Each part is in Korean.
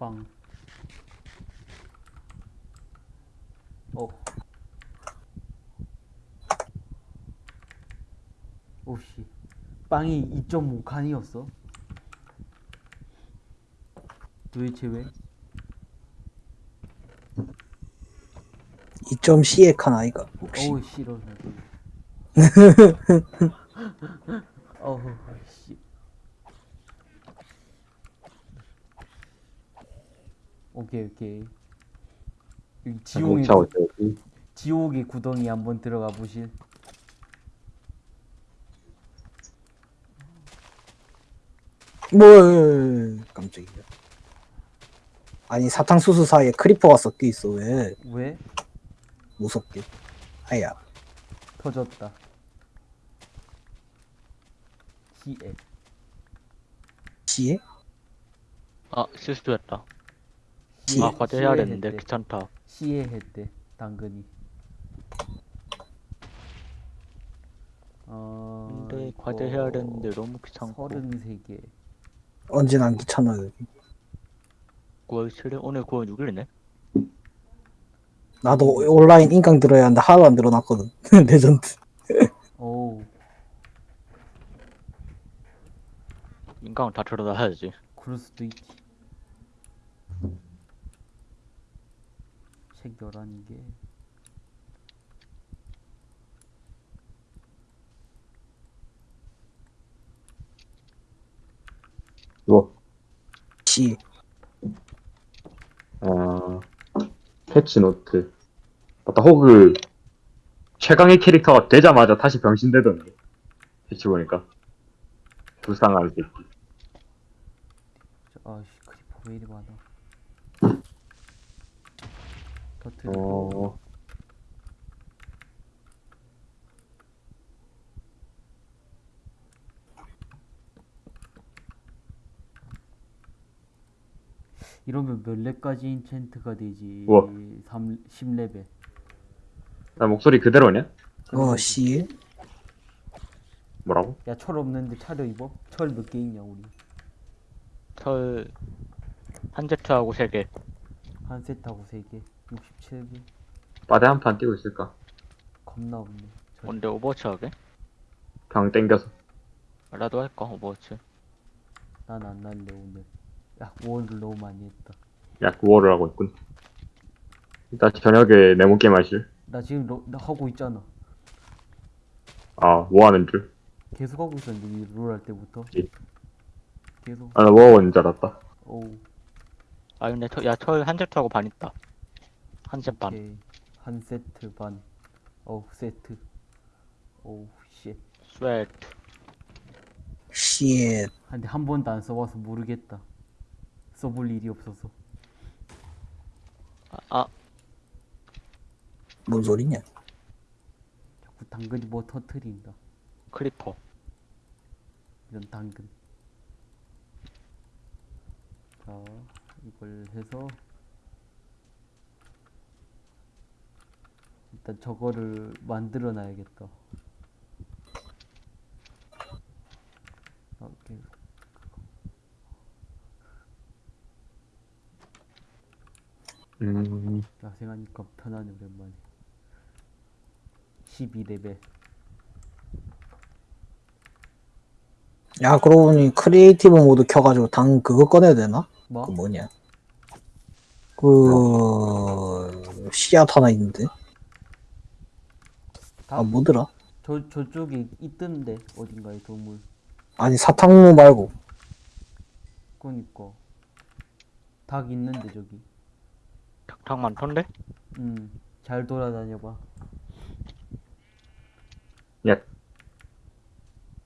빵. 어. 오씨. 빵이 2.5칸이었어? 도대체 왜? 2점 C의 칸 아이가 혹시 어우 싫어 나도. 어우 씨. 오케이 오케이. 여기 지옥의 자동차 구, 어쩌지? 지옥의 구덩이 한번 들어가 보실. 뭐 깜짝이야 아니 사탕수수 사이에 크리퍼가 섞여 있어 왜 왜? 무섭게 아야 터졌다. 희애. C에 아 실수했다. 시- 아 과제 해야 되는데 시해했대. 귀찮다. 시에 했대 당근이. 어. 근데 과제 해야 되는데 너무 귀찮고. 33개. 언제나 안 귀찮아 여기 9월 7일 오늘 9월 6일이네. 나도 온라인 인강 들어야 하는데 하나도 안 들어놨거든 레전드 오, 인강 다 들어다 해야지. 그럴 수도 있지. 책 11개. 이거 C 아 패치 노트. 맞다 호그 최강의 캐릭터가 되자마자 다시 병신되던데. 패치 보니까. 불쌍한 새끼 저, 아씨, creeper 왜 이리 많아. 터트리고. 어 이러면 몇 렙까지 enchant가 되지? 우와. 3, 10레벨. 나 목소리 그대로냐? 어 C에 뭐라고? 야, 철 없는데 차려 입어? 철 몇 개 있냐, 우리? 철 한 세트하고 3개. 한 세트하고 3개. 67개. 빠데 한판 뛰고 있을까? 겁나 없네. 철. 근데 Overwatch 하게? 병 땡겨서 나도 할까 오버워치. 난안 날래, 오늘. 야, 원을 너무 많이 했다. 약 9월을 하고 있군 일단 저녁에 네모 게임 하실 나 지금 로, 나 하고 있잖아. 아 뭐 하는 줄? 계속 하고 있었는데, 롤할 때부터. 예. 계속. 아나 뭐하는 줄 알았다 오우. 아 근데 철, 야철 한 제트하고 반 있다. 한제 반. 오케이. 한 세트 반. 어우, 세트. 오우, 쉣. 스웨트. C에 근데 한 번도 안 써봐서 모르겠다. 써볼 일이 없어서. 아, 아 뭔 소리냐 자꾸 당근이 뭐 터트린다. 크리퍼. 이런 당근. 자, 이걸 해서 일단 저거를 만들어 놔야겠다. 오케이. 음 야생하니까 편하네 오랜만에. 12레벨. 야 그러고 보니 creative 모드 켜가지고 당 그거 꺼내야 되나? 뭐? 그 뭐냐 그 씨앗 하나 있는데 다, 아 뭐더라? 저, 저쪽에 있던데 어딘가에 동물. 아니 사탕무 말고 그니까. 닭 있는데 저기. 닭 많던데? 음, 잘 돌아다녀봐. 야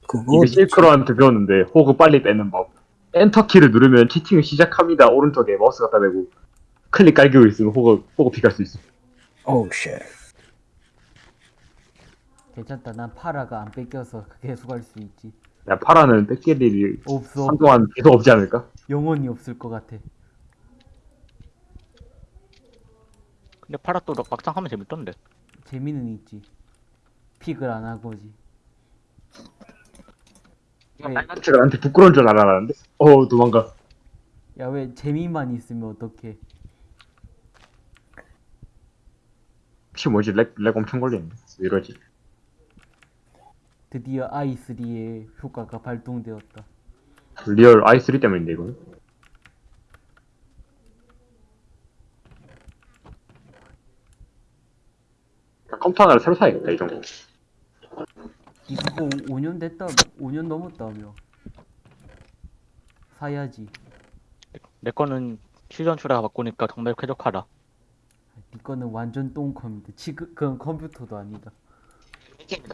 그거 이거 실크로한테 배웠는데 호그 빨리 빼는 법 엔터키를 누르면 채팅을 시작합니다 오른쪽에 마우스 갖다 대고 클릭 깔기고 있으면 호그 호그 pick할 수 있어 어우 shit 괜찮다. 난 파라가 안 뺏겨서 계속 할 수 있지. 야 파라는 뺏길 일이 없어. 한동안 계속 없지 않을까? 영원히 없을 것 같아. 근데 파라 또 막상 하면 재밌던데. 재미는 있지. pick을 안 하는 거지. 왜? 빨간색을 나한테 부끄러운 줄 알았는데 어 도망가 야 왜 재미만 있으면 어떡해 혹시 뭐지 lag, lag 엄청 걸리네 왜 이러지 드디어 i3의 효과가 발동되었다. real i3 때문인데 이거는? 컴퓨터 하나를 새로 사야겠다 이 정도. 니 그거 5년 됐다 5년 넘었다며. 사야지. 내 거는 시전 출하가 바꾸니까 정말 쾌적하다. 니 거는 완전 똥컴인데 지금 그건 컴퓨터도 아니다.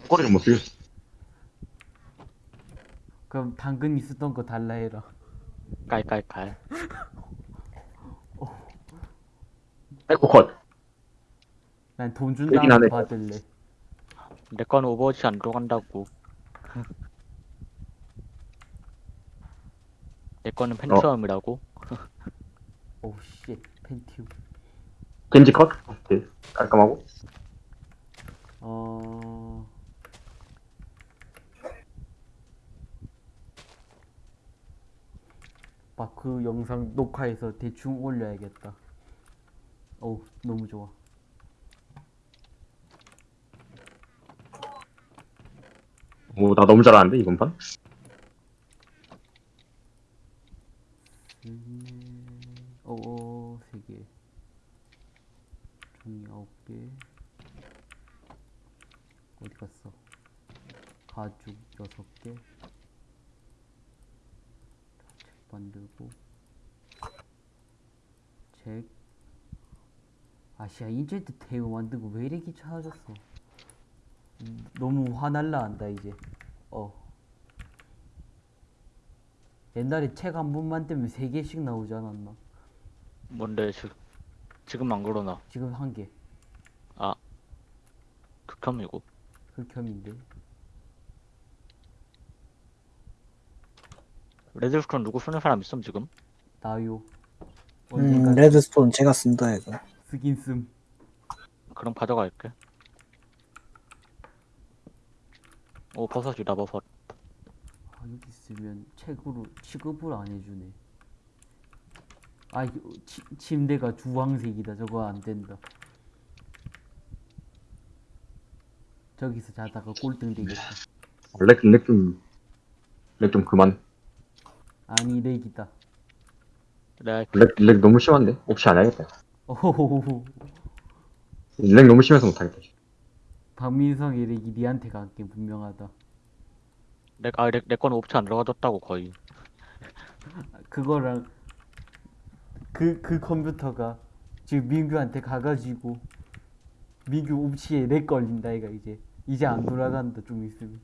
꼬리를 못 쓰겠어 그럼 당근 있었던 거 달라 해라 깔깔깔. 에코 컷난 돈준 얘긴 다음에 하네. 받을래 내 거는 오버워치 안 들어간다고. 내 거는 팬트럼이라고. 오우 씨 펜티움 겐지 컷 오케이 깔끔하고 어... 막 그 영상 녹화해서 대충 올려야겠다. 어우, 너무 좋아. 오 나 너무 잘하는데 이번 판 음, 어, 세 개. 종이 아홉 개. 어디 갔어? 가죽 여섯 개. 책 만들고. 책. 아시아 인제트 테이블 만들고 왜 이렇게 귀찮아졌어? 음, 너무 화날라 한다 이제. 어. 옛날에 책 한 번만 떼면 세 개씩 나오지 않았나? 뭔데 지, 지금 안 그러나. 지금 한 개. 극혐이고. 흑혐인데. redstone 누구 쓰는 사람 있음 지금? 나요. 음, 언젠가 redstone 제가 쓴다 이거. 쓰긴 씀. 그럼 가져갈게. 오 버섯이다 버섯. 아, 여기 있으면 책으로 취급을 안 해주네. 아, 이거 치, 침대가 주황색이다. 저거 안 된다. 저기서 자다가 꼴등 되겠다. lag lag 좀 lag 좀 그만 아니, lag이다. 내가 lag, lag 너무 심한데 혹시 안 해야겠다 오호호호. lag 너무 심해서 못하겠다 박민성의 lag이 니한테 갈게 분명하다. 내아내 내 거는 옵치 안 들어가졌다고 거의. 그거랑 그, 그 컴퓨터가 지금 민규한테 가가지고 민규 옵치에 렉 걸린다 이가 이제 이제 안 돌아간다 좀 있으면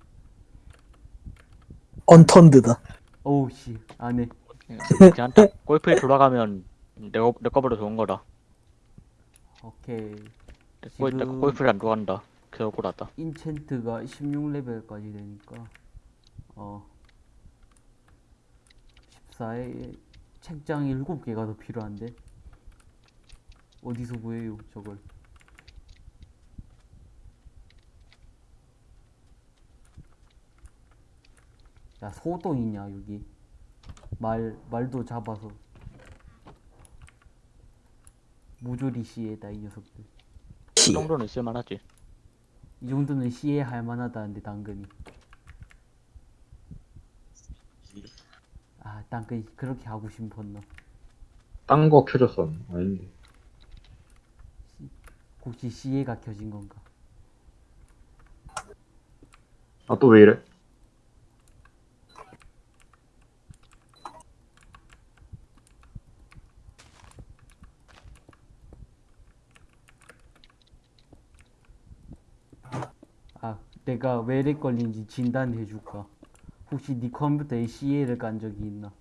언턴드다. 어우 씨 안해 그냥 딱 골프에 돌아가면 내거 내 거보다 좋은 거다. 오케이 내 거, 내 지금- 골프에 안 들어간다. 개억울하다. 인챈트가 16레벨까지 되니까 어 14에 책장이 7개가 더 필요한데 어디서 구해요 저걸 야 소도 있냐 여기? 말 말도 잡아서. 모조리 시에다 이 녀석들. 이 씨. 정도는 있을만하지. 이 정도는 시에 할 만하다는데 당근이. 아 당근이 그렇게 하고 싶었나 딴 거 켜줬어 아닌데. 혹시 시에가 켜진 건가? 아 또 왜 이래 아 내가 왜 렉 걸린지 진단해 줄까? 혹시 네 컴퓨터에 CA를 깐 적이 있나?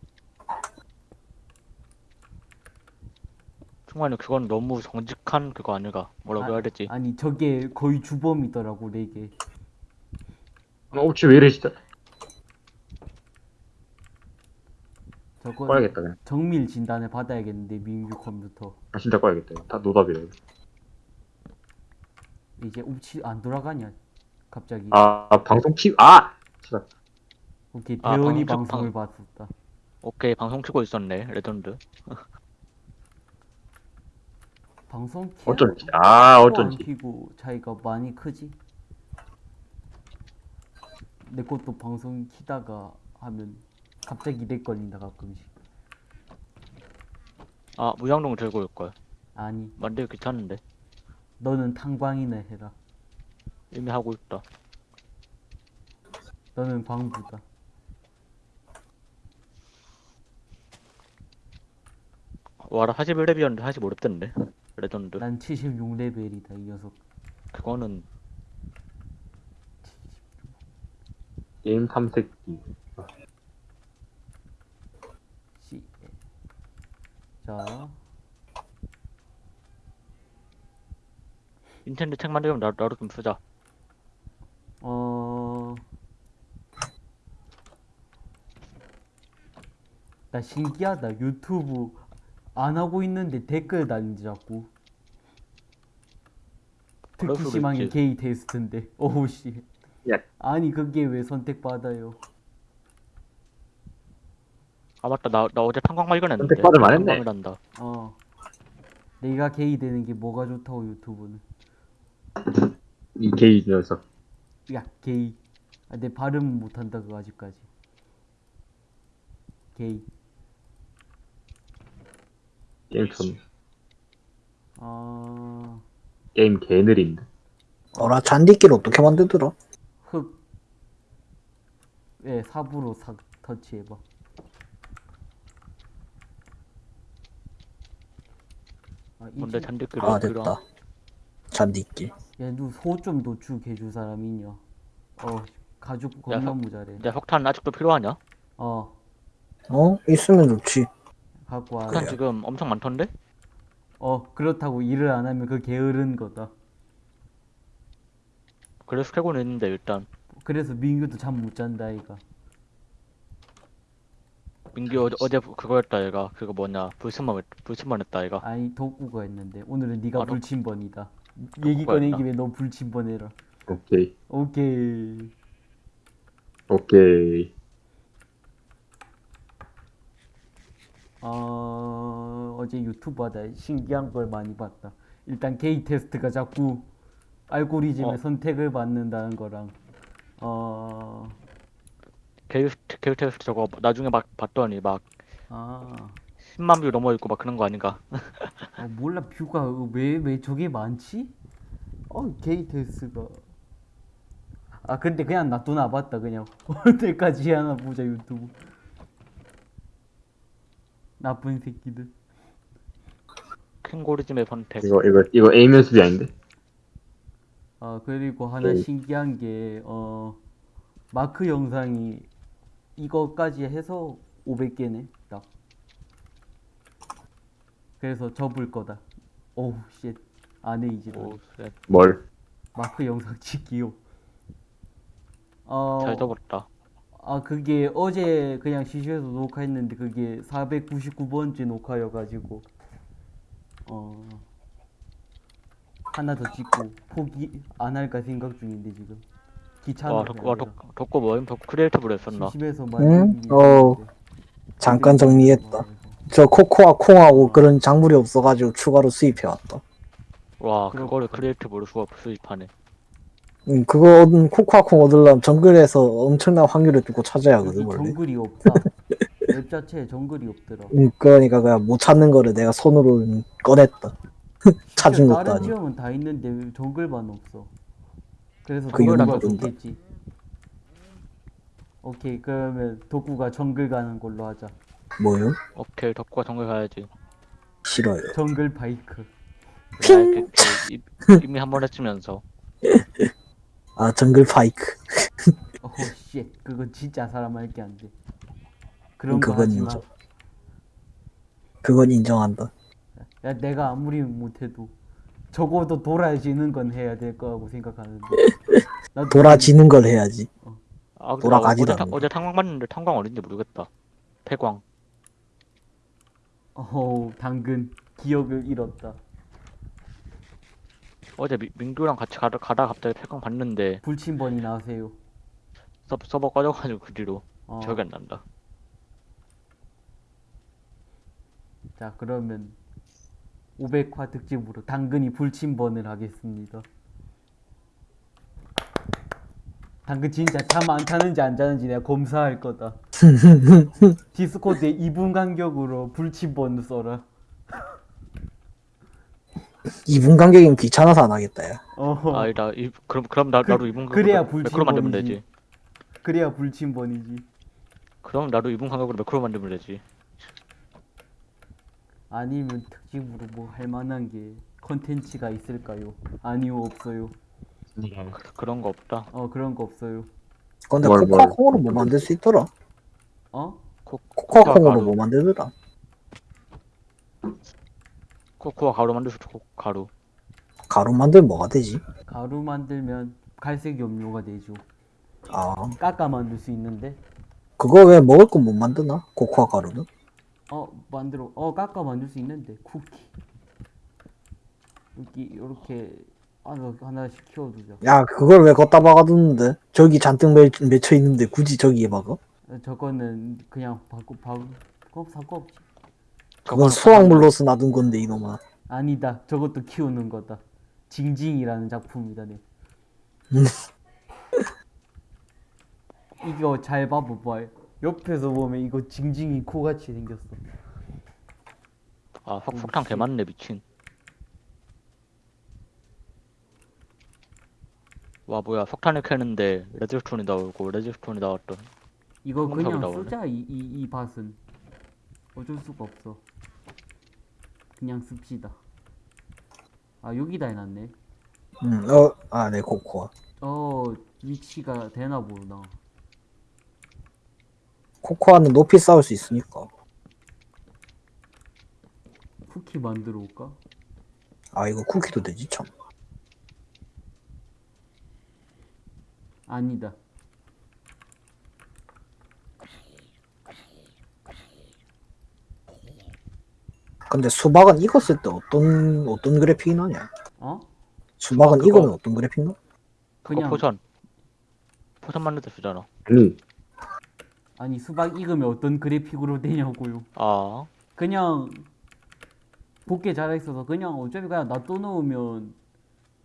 충만히 그건 너무 정직한 그거 아닌가. 뭐라고 해야 되지? 아니 저게 거의 주범이더라고 렉에 아, 옵치 왜 이래 진짜 저거 꺼야겠다 그냥. 정밀 진단을 받아야겠는데 민규 컴퓨터. 아, 진짜 꺼야겠다. 다 노답이래 이제 옵치 안 돌아가냐 갑자기. 아 방송 키.. 아! 진짜 오케이 아, 대원이 방송- 방송을 봤었다. 오케이 방송 키고 있었네 레전드. 방송 켜 어쩐지. 아, 안 어쩐지. 키고 차이가 많이 크지? 내 것도 방송 키다가 하면 갑자기 lag 걸린다 가끔씩. 아 물양동이 들고 올걸 아니. 만들기 귀찮은데. 너는 탄광이나 해라 이미 하고 있다. 너는 광부다. 와라 41렙이었는데 45렙 됐네 레전드. 난 76레벨이다 이 녀석. 그거는 게임 탐색기. C 자. 닌텐도 책 만들면 나, 나도 좀 쓰자 어... 나 신기하다. 유튜브 안 하고 있는데 댓글 달린지 자꾸. 그럴 특히 수도 심한 게 있지. 게이 테스트인데. 오우 씨. 야. 아니 그게 왜 선택받아요? 아 맞다 나, 나 어제 탄광 발견했는데 선택받을 만했네. 탄광이란다 어. 내가 게이 되는 게 뭐가 좋다고 유튜브는. 이 게이 녀석. 야 게이. 아, 내 발음 못한다 그거 아직까지. 게이. 게임 전 어... 게임 개 느린데. 어라 잔디길 어떻게 만들더라? 흑. 예, 삽으로 싹 터치해봐. 아, 뭔데 이제 잔디끼리 아 됐다 잔디길 야, 누소좀 도축해줄 사람 있냐? 어, 가죽 겁나 석- 모자래. 야 석탄 아직도 필요하냐? 어, 어? 있으면 좋지 갖고 와. 석탄 지금 엄청 많던데? 어, 그렇다고 일을 안 하면 그 게으른 거다. 그래서 캐고는 있는데 일단 그래서 민규도 잠 못 잔다, 이가. 민규 어제, 어제 그거였다 얘가 그거 뭐냐 불침만 했- 불침만 했다 얘가 아니, 덕구가 했는데 오늘은 네가 아, 덕- 불침번이다. 얘기 꺼낸 했나? 김에 너 불침번 해라. 오케이. 오케이. 오케이. 어, 어제 유튜브 하다 신기한 걸 많이 봤다. 일단 게이 테스트가 자꾸 알고리즘의 어. 선택을 받는다는 거랑 어, 게일 테스트 저거 나중에 막 봤더니 막 아, 10만 view 넘어 있고 막 그런 거 아닌가? 어, 몰라 view가 왜 왜 저게 많지? 어, 게이 테스트가 아 근데 그냥 놔두나 봤다 그냥 언제까지 하나 보자 유튜브 나쁜 새끼들 캥고리즘의 선택 이거 이거 이거 aim 연습이 아닌데. 아 그리고 하나 오케이. 신기한 게 어 마크 영상이 이거까지 해서 500개네 딱 그래서 접을 거다 오우 쉣 오, 쉣. 뭘? 마크 영상 찍기요 어, 잘 접었다 아 그게 어제 그냥 시시해서 녹화했는데 그게 499번째 녹화여가지고 어 하나 더 찍고 포기 안 할까 생각 중인데 지금 귀찮아 와, 덕, 덕고 뭐임? 덕 creative로 했었나? 심심해서 응? 만들기 어, 잠깐 정리했다 저 코코아 콩하고 그런 작물이 없어가지고 추가로 수입해왔다. 와. 그거를 creative로 수업 수입하네. 음, 그거 얻은 코코아 콩 얻으려면 정글에서 엄청난 확률을 두고 찾아야 하거든 원래. 정글이 없다. map 자체에 정글이 없더라. 음, 그러니까 그냥 못 찾는 거를 내가 손으로 음, 꺼냈다. 찾은 진짜 것도 다른 아니고. 지형은 다 있는데 왜 정글만 없어. 그래서 그 가면 뭔가? 좋겠지. 오케이 그러면 덕구가 정글 가는 걸로 하자 뭐요? 오케이 덕구가 정글 가야지. 싫어요. 정글 바이크. 이- 이미 한 번 했으면서. 아 정글 파이크. 오쉣. 그건 진짜 사람 할게 안돼. 그런 거 그건 하지 마. 인정. 그건 인정한다. 야 내가 아무리 못해도 적어도 돌아지는 건 해야 될 거라고 생각하는데. 나도 돌아지는 걸 해야지. 아 근데 돌아가지도 어제, 탕- 않는데. 어제 탕광 봤는데 탕광 어딘지 모르겠다. 폐광 어우 당근 기억을 잃었다 어제 미, 민규랑 같이 가다, 가다 갑자기 폐광 봤는데 불침번이 나세요 서, 서버 꺼져가지고 그 뒤로 어. 기억이 안 난다 자 그러면 500화 특집으로 당근이 불침번을 하겠습니다. 당근 진짜 잠 안 자는지 안 자는지 내가 검사할 거다. 디스코드에 2분 간격으로 불침번 써라. 2분 간격이면 귀찮아서 안 하겠다 야 어. 아니다 이, 그럼 그럼 나, 그- 나도 이분 그래야 매크로 만들면 불침번이지. 되지 그래야 불침번이지. 그럼 나도 이분 간격으로 매크로 만들면 되지 아니면 특집으로 뭐 할 만한 게 컨텐츠가 있을까요? 아니요 없어요. 그, 그런 거 없다 어 그런 거 없어요. 근데 뭘, 코코아 뭘. 콩으로 뭐 만들 수 있더라 어? 코, 코코아 콩으로. 뭐 만들더라 코코아 가루 만들 수 있고 가루. 가루 만들면 뭐가 되지? 가루 만들면 갈색 염료가 되죠. 아. 깎아 만들 수 있는데? 그거 왜 먹을 거못 만드나? 코코아 가루는? 어 만들어 어 깎아 만들 수 있는데 쿠키. 여기 이렇게 하나 하나씩 키워두자. 야 그걸 왜 걷다 박아두는데? 저기 잔뜩 맺, 맺혀 있는데 굳이 저기에 박아? 어, 저거는 그냥 바꾸 바꾸 그거 상관없지. 그건 수확물로서 놔둔 건데 이놈아 아니다. 저것도 키우는 거다. 징징이라는 작품이다. 네. 이거 잘 봐봐봐. 옆에서 보면 이거 징징이 코같이 생겼어. 아 석, 석탄 개 많네 미친 와 뭐야 석탄을 캐는데 레드스톤이 나오고 레드스톤이 나왔던 이거 그냥. 쓰자 이, 이, 이 밭은. 어쩔 수가 없어. 그냥 씁시다. 아 여기다 해놨네. 음 어 아 네 코코아. 어 위치가 되나 보나 코코아는 높이 쌓을 수 있으니까. 쿠키 만들어 올까? 아 이거 쿠키도 되지 참. 아니다 근데 수박은 익었을 때 어떤 어떤 그래픽이 나냐? 어? 수박은 그거- 익으면 어떤 그래픽 나? 그거 그냥 potion. potion 만들 때 쓰잖아. 아니 아니 수박 익으면 어떤 그래픽으로 되냐고요. 아. 그냥 곱게 자라 있어서 그냥 어차피 그냥 놔둬 놓으면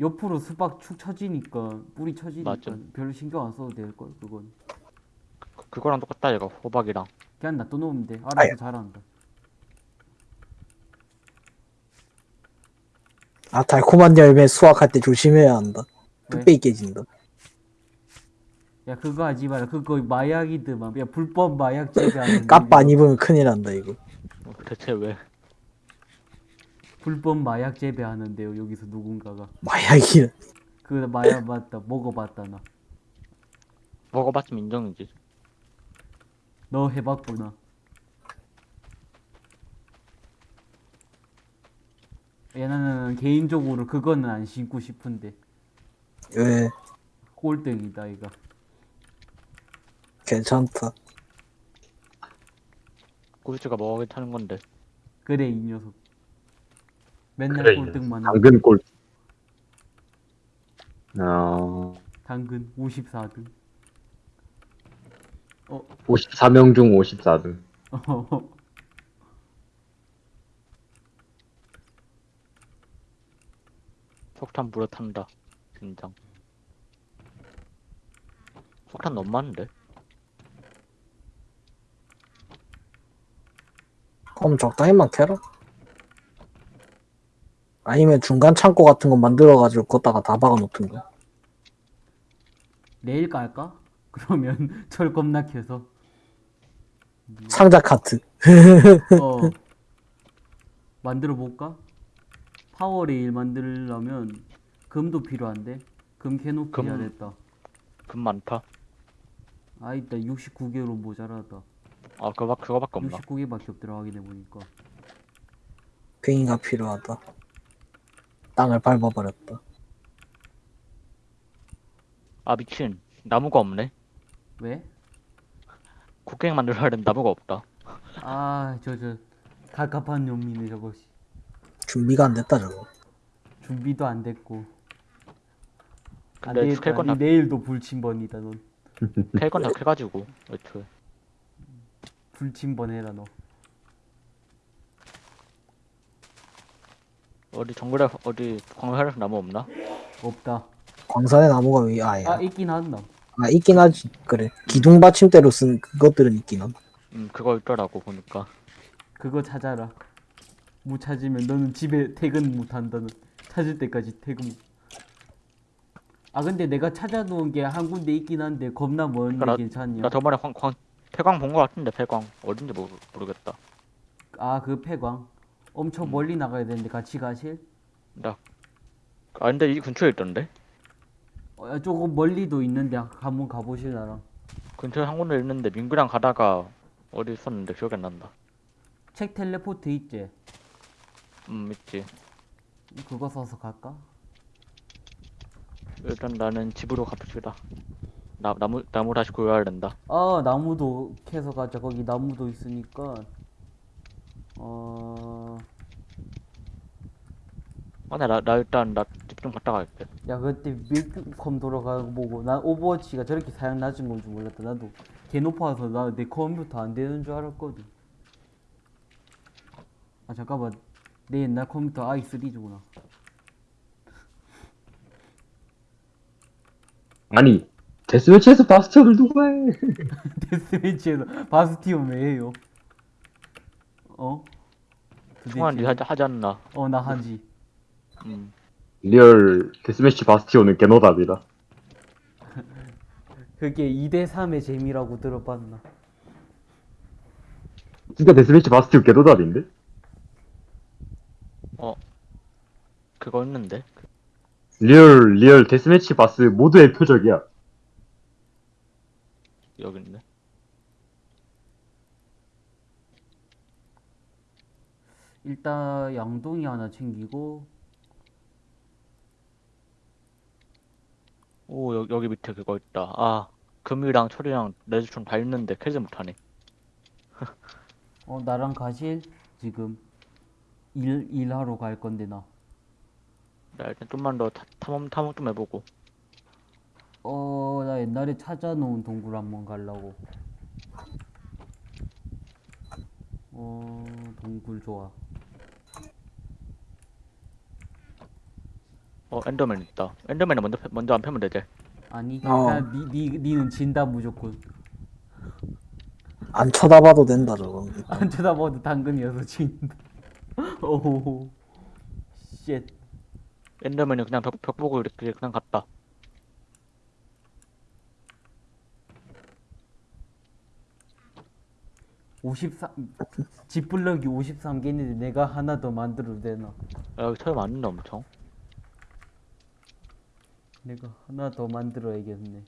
옆으로 수박 축 처지니까 뿌리 처지니까 맞죠. 별로 신경 안 써도 될 걸 그건. 그, 그거랑 똑같다 이거 호박이랑. 그냥 놔둬 놓으면 돼. 알아서 아유. 자란다 아 달콤한 열매 수확할 때 조심해야 한다. 왜? 뚝배기 깨진다. 야 그거 하지 마라. 그거 마약이드만 야 불법 마약 재배하는 까빠 안 입으면 큰일 난다 이거. 어, 대체 왜? 불법 마약 재배하는데요 여기서 누군가가. 마약이 그 마약 맞다 먹어봤다 나. 너 먹어봤으면 인정이지. 해봤구나 야 나는 개인적으로 그거는 안 신고 싶은데. 왜? 꼴등이다 이거. 괜찮다. 꿀찌가 뭐가 괜찮은 건데. 그래 이 녀석. 맨날 그래 꼴등만 하고. 당근 꼴 어, 당근 54등. 어 54명 중 54등 석탄 물에 탄다. 긴장 석탄 너무 많은데? 그럼 적당히만 캐라. 아니면 중간 창고 같은 거 만들어가지고 걷다가 다 박아놓든가 내일 깔까? 그러면 철 겁나 켜서. 상자 카트. 어. 만들어 볼까? 파워레일 만들려면 금도 필요한데? 금 캐놓기 금- 잘했다. 금 많다? 아 있다 69개로 모자라다. 아 그거 그거밖에 없나? 69개밖에 없더라 확인해 보니까. 괭이가 필요하다. 땅을 밟아버렸다. 아 미친. 나무가 없네? 왜? 국갱 만들어야 되는 나무가 없다. 아 저 저 갑갑한 놈이네 저것이 준비가 안 됐다 저거 준비도 안 됐고 안 근데 되겠다 캘건 다- 니 내일도 불침번이다 넌 캘건 다 캐가지고 애초에 불침번 해라 너 어디 정글에 어디 광활에서 나무 없나? 없다. 광산에 나무가 왜 아야? 아 있긴 한다. 아 있긴 하지. 그래. 기둥 받침대로 쓴 그것들은 있긴 한. 음 그거 있더라고 보니까. 그거 찾아라. 못 찾으면 너는 집에 퇴근 못 한다는. 찾을 때까지 퇴근. 못. 아 근데 내가 찾아놓은 게 한 군데 있긴 한데 겁나 먼데 나- 괜찮냐? 나 저번에 광, 광 폐광 본 거 같은데 폐광 어딘지 모르, 모르겠다. 아 그 폐광. 엄청 음. 멀리 나가야 되는데 같이 가실? 나. 아 근데 이 근처에 있던데? 어, 조금 멀리도 있는데 한번 가보실 나랑. 근처에 한 군데 있는데 민구랑 가다가 어디 있었는데 기억이 안 난다. 책 텔레포트 있지? 음 있지. 그거 써서 갈까? 일단 나는 집으로 갑시다. 나 나무 나무 다시 구해야 된다. 아 나무도 캐서 가자. 거기 나무도 있으니까. 어. 아나 나, 나 일단 나 집 좀 갔다 갈게. 야 그때 밀컴 돌아가고 보고 난 오버워치가 저렇게 사양 낮은 건 줄 몰랐다 나도 개 높아서 나 내 컴퓨터 안 되는 줄 알았거든 아 잠깐만 내 옛날 컴퓨터 i3주구나 아니 데스매치에서 바스티온을 누가 해? 데스매치에서 바스티온 왜 해요? 어? 총알 니 하지 하지 않나? 어 나 하지 음. real deathmatch 바스티온은 개노답이다. 그게 2대3의 재미라고 들어봤나 진짜 데스매치 바스티온 개노답인데? 그거 있는데. real real deathmatch 바스 모두의 표적이야. 여기 있네. 일단 양동이 하나 챙기고 오 여기 여기 밑에 그거 있다. 아 금이랑 철이랑 레드스톤 다 있는데 캐지 못하네. 어 나랑 가실? 지금 일 일하러 갈 건데 나 나 일단 좀만 더 타- 탐험 탐험 좀 해보고. 어, 나 옛날에 찾아놓은 동굴 한번 가려고. 어, 동굴 좋아. 어 엔더맨 있다. 엔더맨은 먼저 패- 먼저 안 패면 되지. 아니, 어. 그냥 니, 니, 니는 진다 무조건. 안 쳐다봐도 된다 저건. 안 쳐다봐도 당근이어서 진다. 오호호. Shit. Enderman이 그냥 벽, 벽 보고 이렇게 그냥 갔다. 오십삼 집블럭이 53개인데 내가 하나 더 만들어도 되나? 야, 여기 철 많은데 엄청. 내가 하나 더 만들어야겠네.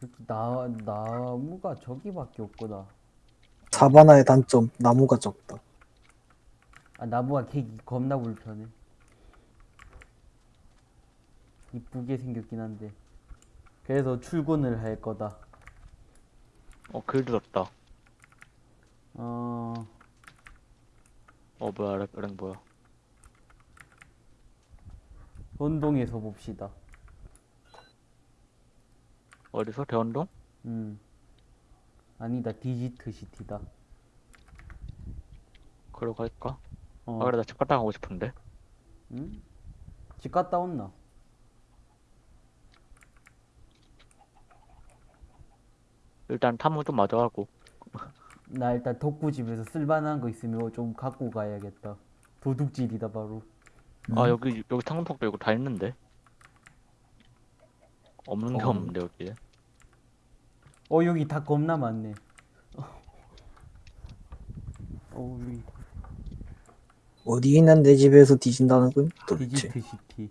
그렇게 나, 나무가 저기밖에 없구나. 사바나의 단점 나무가 적다. 아 나무가 캐기 겁나 불편해 이쁘게 생겼긴 한데 그래서 출근을 할 거다 어, 글 들었다. 어 어, 뭐야, lag, lag 뭐야. 혼동에서 봅시다 어디서? 대원동? 음 아니다 디지트 시티다 그러 갈까? 어 아, 그래, 나 집 갔다 가고 싶은데. 음? 집 갔다 온나 일단 탐험 좀 마저 하고. 나 일단 덕구 집에서 쓸만한 거 있으면 좀 갖고 가야겠다 도둑질이다 바로 아, 여기, 여기 탕통도 이거 다 있는데. 없는 게 어. 없는데, 여기에. 어 여기 다 겁나 많네 어 여기 어디 있는 내 집에서 뒤진다는 건 도대체. 디지트 시티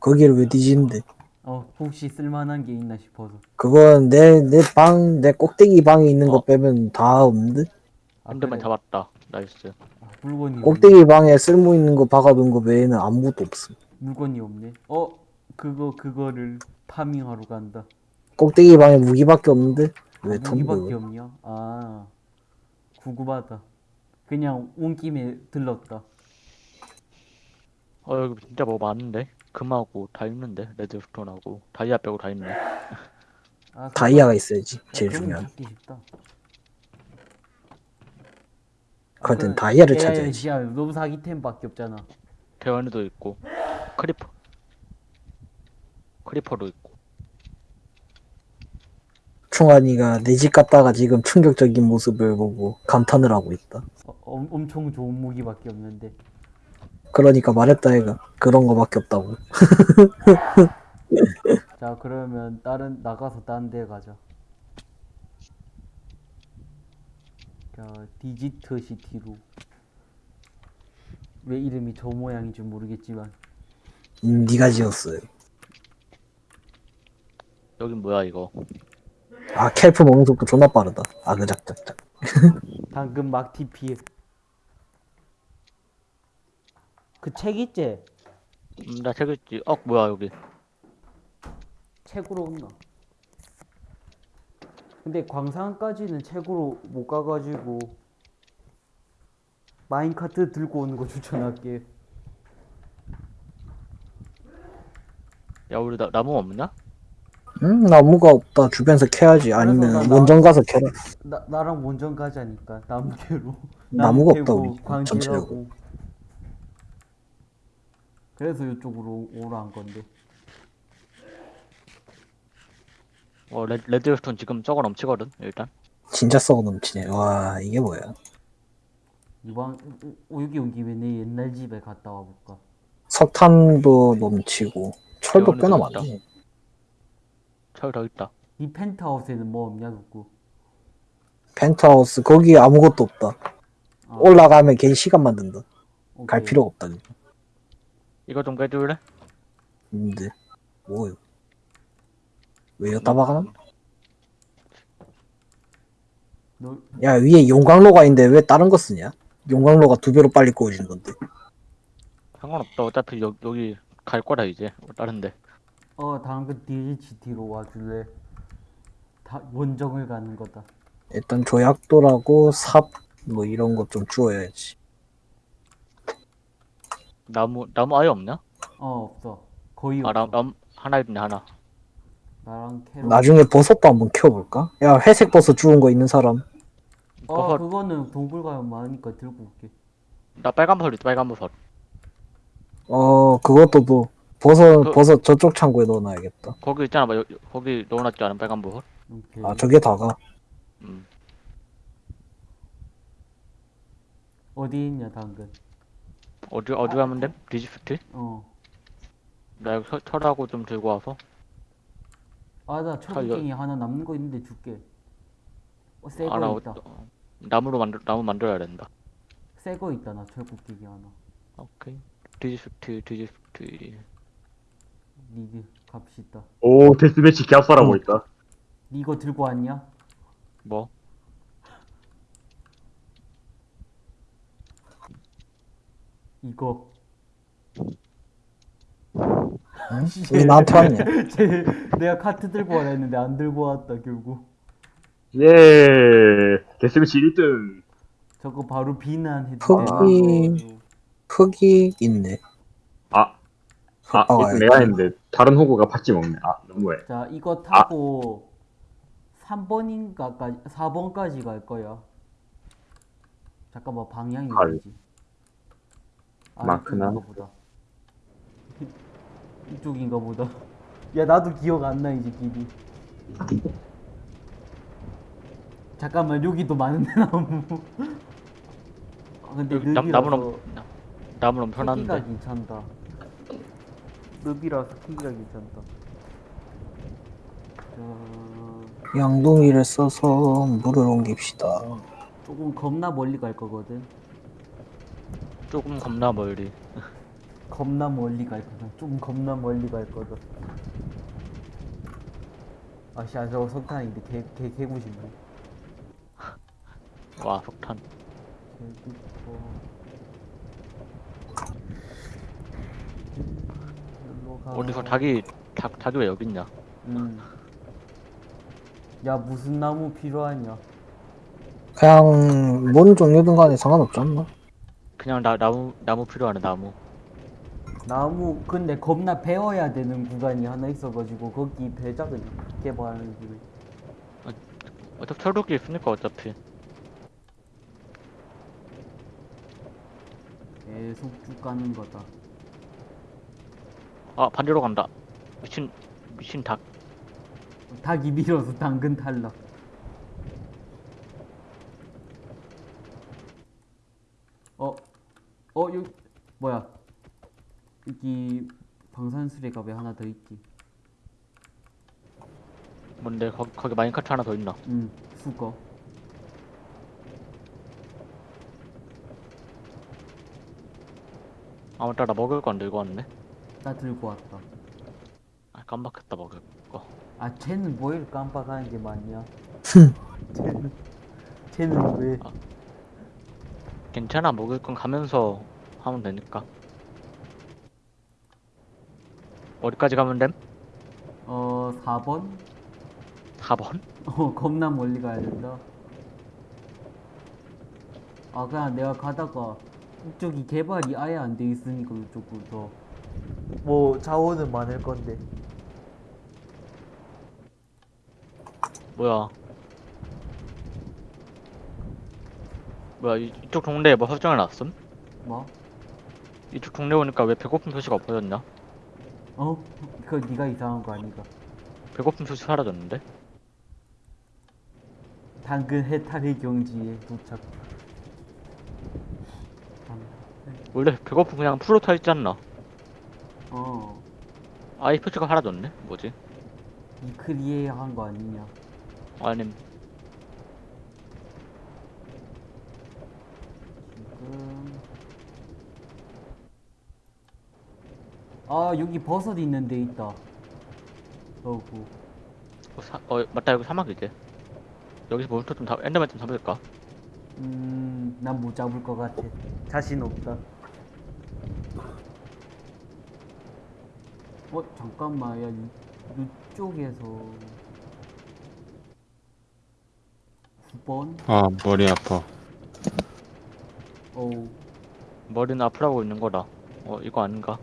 거기를 왜 뒤지는데? 어 혹시 쓸만한 게 있나 싶어서 그건 내 내 방 내 꼭대기 방에 있는 거 어. 빼면 다 없는데? 아, Enderman 그래? 잡았다. Nice. 아, 물건이 꼭대기 방에 쓸모 있는 거 박아둔 거 외에는 아무것도 없음. 없, 물건이 없네. 어 그거 그거를 farming하러 간다. 꼭대기 방에 무기밖에 없는데? 왜 아, 무기밖에? 없냐? 아 구구하다. 그냥 온 김에 들렀다. 어, 여기 진짜 뭐 많은데? 금하고 다 있는데? Redstone하고. 다이아 빼고 다 있네. 아, 다이아가 있어야지. 야, 제일 중요한. 그땐 다이아를 찾아야지. 야, 너무 사기템밖에 없잖아. 대원이도 있고 creeper creeper도 있고 충환이가 내 집 갔다가 지금 충격적인 모습을 보고 감탄을 하고 있다. 어, 엄- 엄청 좋은 무기밖에 없는데. 그러니까 말했다 얘가 그런 거밖에 없다고. 자 그러면 다른 나가서 다른 데 가자. 자 디지트 시티로. 왜 이름이 저 모양인지 모르겠지만 음, 네가 지었어요. 여긴 뭐야 이거 아 캘프 먹는 속도 존나 빠르다. 아그작작작. 방금 막 TP. 그책 있지? 음, 나책 읽지 어 뭐야 여기 책으로 온나? 근데 광산까지는 책으로 못 가가지고 마인카트 들고 오는 거 추천할게. 야 우리 나, 나무 없냐? 음 나무가 없다. 주변에서 캐야지. 아니면 원정 가서 캐라. 나 나랑 원정 가자니까 나무 캐로. 나무가 나무 없다, 캐고 우리. 광질하고. 전체적으로. 그래서 이쪽으로 오라 한 건데. 어 레, redstone 지금 저거 넘치거든 일단 진짜 썩어 넘치네. 와 이게 뭐야? 이방 어, 여기 온 김에 내 옛날 집에 갔다 와볼까. 석탄도 넘치고 철도 꽤나 대원이도 있다. 더 있다 이 펜트하우스에는 뭐 없냐 그거. 펜트하우스 거기 아무것도 없다. 아, 올라가면 괜히 시간 만 든다. 갈 오케이. 필요가 없다. 이거 좀 깨줄래? 근데 뭐요? 왜 여기다 박아놔? 너야 위에 용광로가 있는데 왜 다른 거 쓰냐? 용광로가 두 배로 빨리 구워지는 건데. 상관없다 어차피 여, 여기 갈 거라 이제 뭐 다른데 어, 당근 DHT로 와줄래? 다 원정을 가는 거다. 일단 조약돌하고 삽 뭐 이런 거좀 주워야지. 나무 나무 아예 없냐? 어, 없어. 거의 아 없어. 나, 나무 하나 있네 하나 나랑 캐로. 나중에 버섯도 한번 키워볼까? 야 회색 버섯 주운 거 있는 사람. 어, 버섯 그거는 동굴 가면 많으니까 들고 올게. 나 빨간 버섯 있다 빨간 버섯 어 그것도 뭐 버섯 그- 버섯 저쪽 창고에 넣어놔야겠다. 거기 있잖아 막 여, 거기 넣어놨지 않은 빨간 버섯 오케이. 아 저게 다가. 음 어디 있냐, 당근? 어디 어디 가면 돼? 디지프트? 어. 나 여기 철- 철하고 좀 들고 와서 아, 나 살려- 철곡갱이 하나 남는 거 있는데 줄게. 어, 새거 하나 있다. 어, 나무로 만들 나무 만들어야 된다 새거 있다, 나 철곡갱이 하나. 오케이 디지프트 디지프트 니드 갑시다. 오 데스매치 개합사라고 있다. 니 이거 들고 왔냐? 뭐 이거. 응? 왜 나한테 왔냐? 쟤 내가 카트 들고 와라 했는데 안 들고 왔다 결국. 예 데스매치 1등. 저거 바로 비난해도 거기- 되나? 흙이 있네. 아, 아흙 이거 박아야지. 내가 했는데 다른 호구가 팥지 먹네. 아 너무해. 자 이거 타고 3번인가까지 4번까지 갈 거야. 잠깐만 방향이 갈. 어디지? 아, 마크나? 이쪽인가 보다. 이쪽인가 보다. 야 나도 기억 안 나 이제 길이. 잠깐만 여기도 많은데 나무. 아, 근데 여기 나, 늪이라서 나무 넘 나무 크기가 넘쳐났는데 괜찮다. 늪이라서 크기가 괜찮다. 자, 양동이를 써서 물을 옮깁시다. 조금 겁나 멀리 갈 거거든. 조금 겁나 멀리 겁나 멀리 갈 거다. 좀 겁나 멀리 갈 거다. 아씨, 아, 저거 석탄인데 개, 개, 개구 싶네. 와 석탄 개구포. 일로 가. 어디서 닭이 닭 닭이 왜 여기 있냐 음. 야, 무슨 나무 필요하냐? 그냥 뭔 종류든 간에 상관없지 않나? 그냥 나 나무 나무 필요하네 나무 나무, 근데 겁나 베어야 되는 구간이 하나 있어가지고, 거기 배작을 개발하는 길에. 어차피 철도끼 있으니까 어차피 계속 쭉 가는 거다. 아 반대로 간다 미친 미친 닭 닭이 밀어서 당근 탈락. 어, 어, 여기 뭐야? 여기 방산수레가 왜 하나 더 있지? 뭔데 거기, 거기 마인카트 하나 더 있나 응, 수거. 아무튼 나 먹을 거 안 들고 왔네 나 들고 왔다. 아 깜빡했다 먹을 거 아, 쟤는 뭘 깜빡하는 게 맞냐? 흠. 쟤는, 쟤는 왜? 괜찮아 먹을 건 가면서 하면 되니까 어디까지 가면 됨? 어, 4번? 4번? 어, 겁나 멀리 가야 된다. 아, 그냥 내가 가다가 이쪽이 개발이 아예 안 돼 있으니까 이쪽부터. 뭐, 자원은 많을 건데. 뭐야 뭐야 이, 이쪽 동네에 뭐 설정해 놨음? 뭐? 이쪽 동네 오니까 왜 배고픔 표시가 없어졌냐? 어? 그거 네가 이상한 거 아니가? 배고픔 표시 사라졌는데? 당근 해탈의 경지에 도착. 원래 배고픔 그냥 풀로 타 있지 않나? 어, 아이 표시가 사라졌네? 뭐지? 이크리에 한 거 아니냐? 아님 지금. 아, 여기 버섯 있는 데 있다. 어구. 어, 사, 어 맞다 여기 사막이지 여기서 몬스터 좀 잡, 엔더맨 좀 잡을까? 음, 난 못 잡을 것 같아. 자신 없다. 어, 잠깐만, 야, 이, 이쪽에서 9번? 아 머리 아파 어우, 머리는 아프라고 있는 거다 어 이거 아닌가?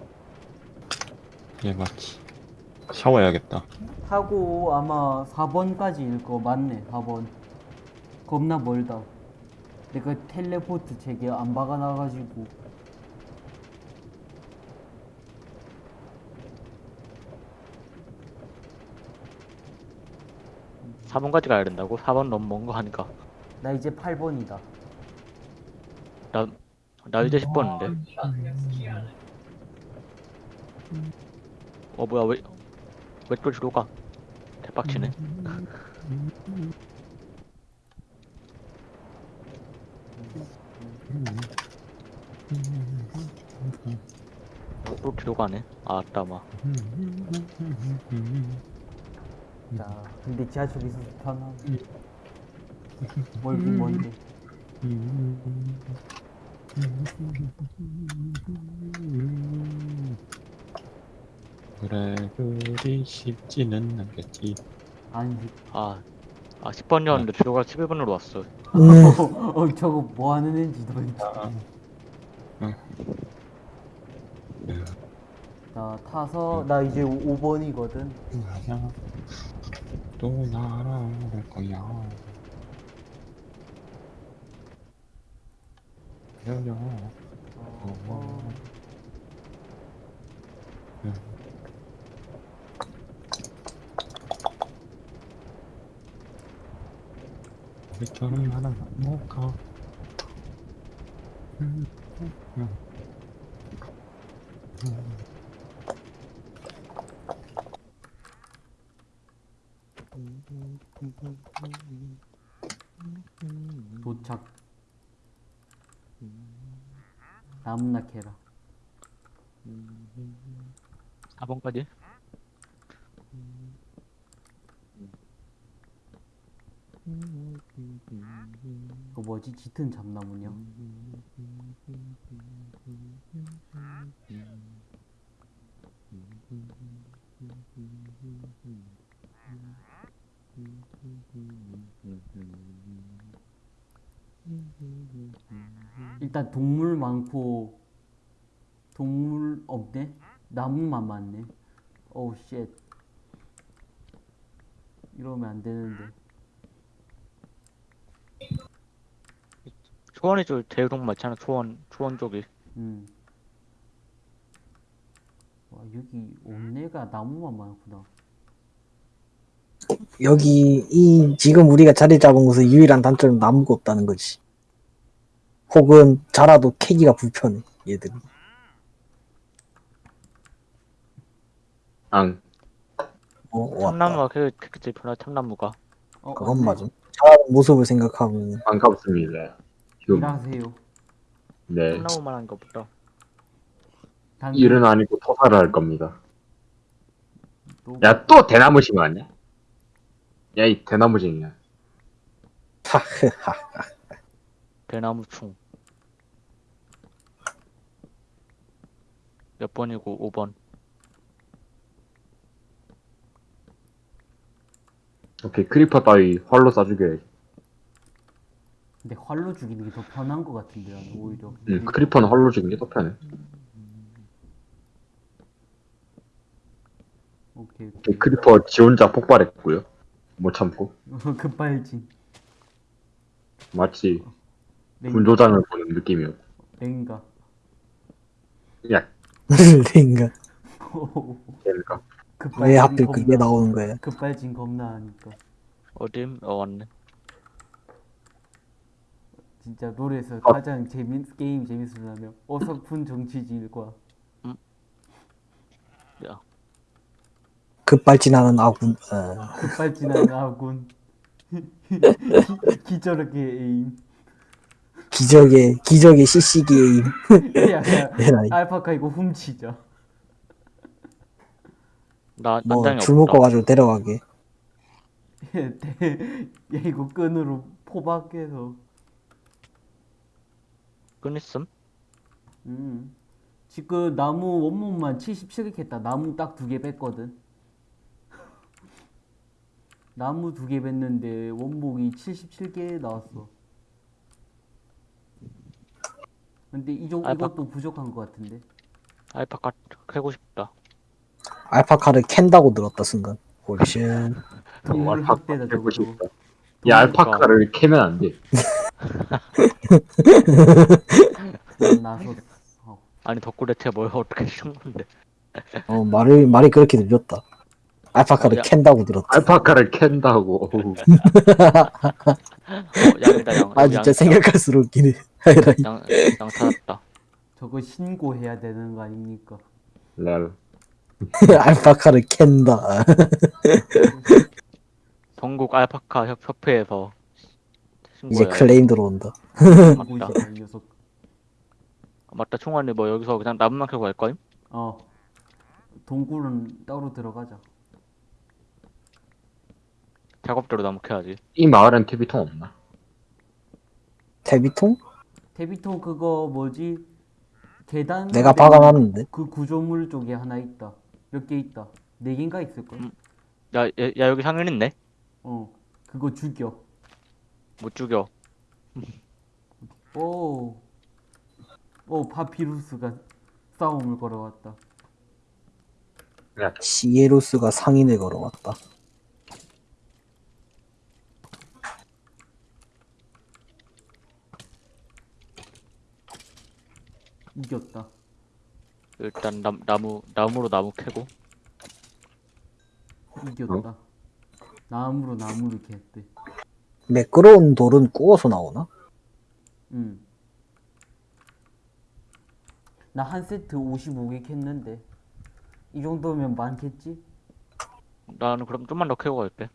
예 맞지 샤워해야겠다 타고 아마 4번까지일 거 맞네, 4번. 겁나 멀다. 내가 텔레포트 제게 안 박아놔가지고. 4번까지 가야 된다고? 4번 너무 먼 거 하니까 나 이제 8번이다. 나, 나 이제 10번인데 어 뭐야 왜, 왜또 뒤로 가? 대박치네 어, 또 뒤로 가네 아 아따마 자, 근데 지하철 있어서 편하. 멀긴 뭔데. 그래 그리 쉽지는 않겠지 아니, 아, 아 10번이었는데 뒤로 가 11번으로 왔어 음, 어, 저거 뭐 하는 애인지 도대체. 응. 자, 타서, 나 이제 5번이거든. 나야 또 날아올 거야. 어, 우리처럼 하나 못 가. 도착. 캐라. 4번까지? 그 뭐지? 짙은 잠나무냐? 일단 동물 많고 동물 없네? 나무만 많네. Oh shit. 이러면 안 되는데. 초원이 쪽 대동 맞잖아 초원 초원 쪽이 음. 와 여기 온내가 나무만 많구나. 여기 이 지금 우리가 자리 잡은 곳의 유일한 단점은 나무가 없다는 거지. 혹은 자라도 캐기가 불편해 얘들이. 앙. 어, 왔다. 참나무가 그, 그, 제일 편하 참나무가. 어, 그건. 맞음. 자라는 모습을 생각하면 반갑습니다. 휴. 일하세요. 네. 참나무만 한 것보다. 당근 일은 아니고 토사를 할 겁니다. 또 야, 또 대나무 심었냐? 야, 이 대나무쟁이야. 하흐하. 대나무충. 몇 번이고 5번. 오케이, creeper 따위 활로 쏴죽여야지. 근데 활로 죽이는 게 더 편한 것 같은데 나는 오히려. 응, creeper는 활로 죽이는 게 더 편해. 오케이 오케이. 오케이, creeper 지 혼자 폭발했고요. 못 참고. 급발진. 마치 랭- 분조장을 보는 느낌이었고. 랭가. 야, 랭가. 급발진 왜 하필 겁나- 그게 나오는 거야? 급발진 겁나 하니까. 어dim? 어, 왔네. 진짜 노래에서 아. 가장 재밌 게임 재밌으려면 어설픈 정치질과 야, 급발진하는 아군. 어. 급발진하는 아군. 기저렇게 에임. 기적의 기적의 CC기의 야, 야, 에라이. 알파카 이거 훔치자. 나, 뭐 난장이 줄 없다. 묶어 가지고 데려가게. 대- 야 이거 끈으로 포박해서. 끊있음? 음. 지금 나무 원목만 77개 했다. 나무 딱 두 개 뺐거든. 나무 두 개 뺐는데 원목이 77개 나왔어. 근데 이정 알파- 이것도 부족한 것 같은데. 알파카 캐고 싶다. 알파카를 캔다고 들었다 순간. 홀신. 동물 알파카 학대다 저거. 싶다. 야, 알파카를 캐면 안 돼. 난 나섰어. 아니 덕구레 뭘 어떻게 쓴 건데? 어 말을 말이 그렇게 들렸다. 알파카를 어, 야. 캔다고 들었다. 알파카를 캔다고. 어, 양이다 양. 아 진짜 생각할수록 웃기네. 양, 양 찾았다. 저거 신고해야 되는 거 아닙니까? 랄. 알파카를 캔다. 전국 알파카 협, 협회에서 이제. 클레임 들어온다. 맞다. 녀석. 맞다. 총알이 뭐 여기서 그냥 나무만 캐고 갈 거임? 어. 동굴은 따로 들어가자. 작업대로 나무 캐야지. 이 마을엔 TV통 없나? 데비통? 데비통 그거 뭐지? 계단 내가 되는 박아놨는데. 그 구조물 쪽에 하나 있다. 몇 개 있다. 네 개인가 있을 걸. 음. 야, 야, 야 여기 상인 있네. 어. 그거 죽여. 못 죽여. 오. 오 파피루스가 싸움을 걸어왔다. 야, 시에로스가 상인을 걸어왔다. 이겼다. 일단 나, 나무 나무로 나무 캐고. 이겼다. 나무로 나무를 겠대. 매끄러운 돌은 구워서 나오나? 응. 나 한 세트 55개 캤는데 이 정도면 많겠지? 나는 그럼 좀만 더 캐고 갈게.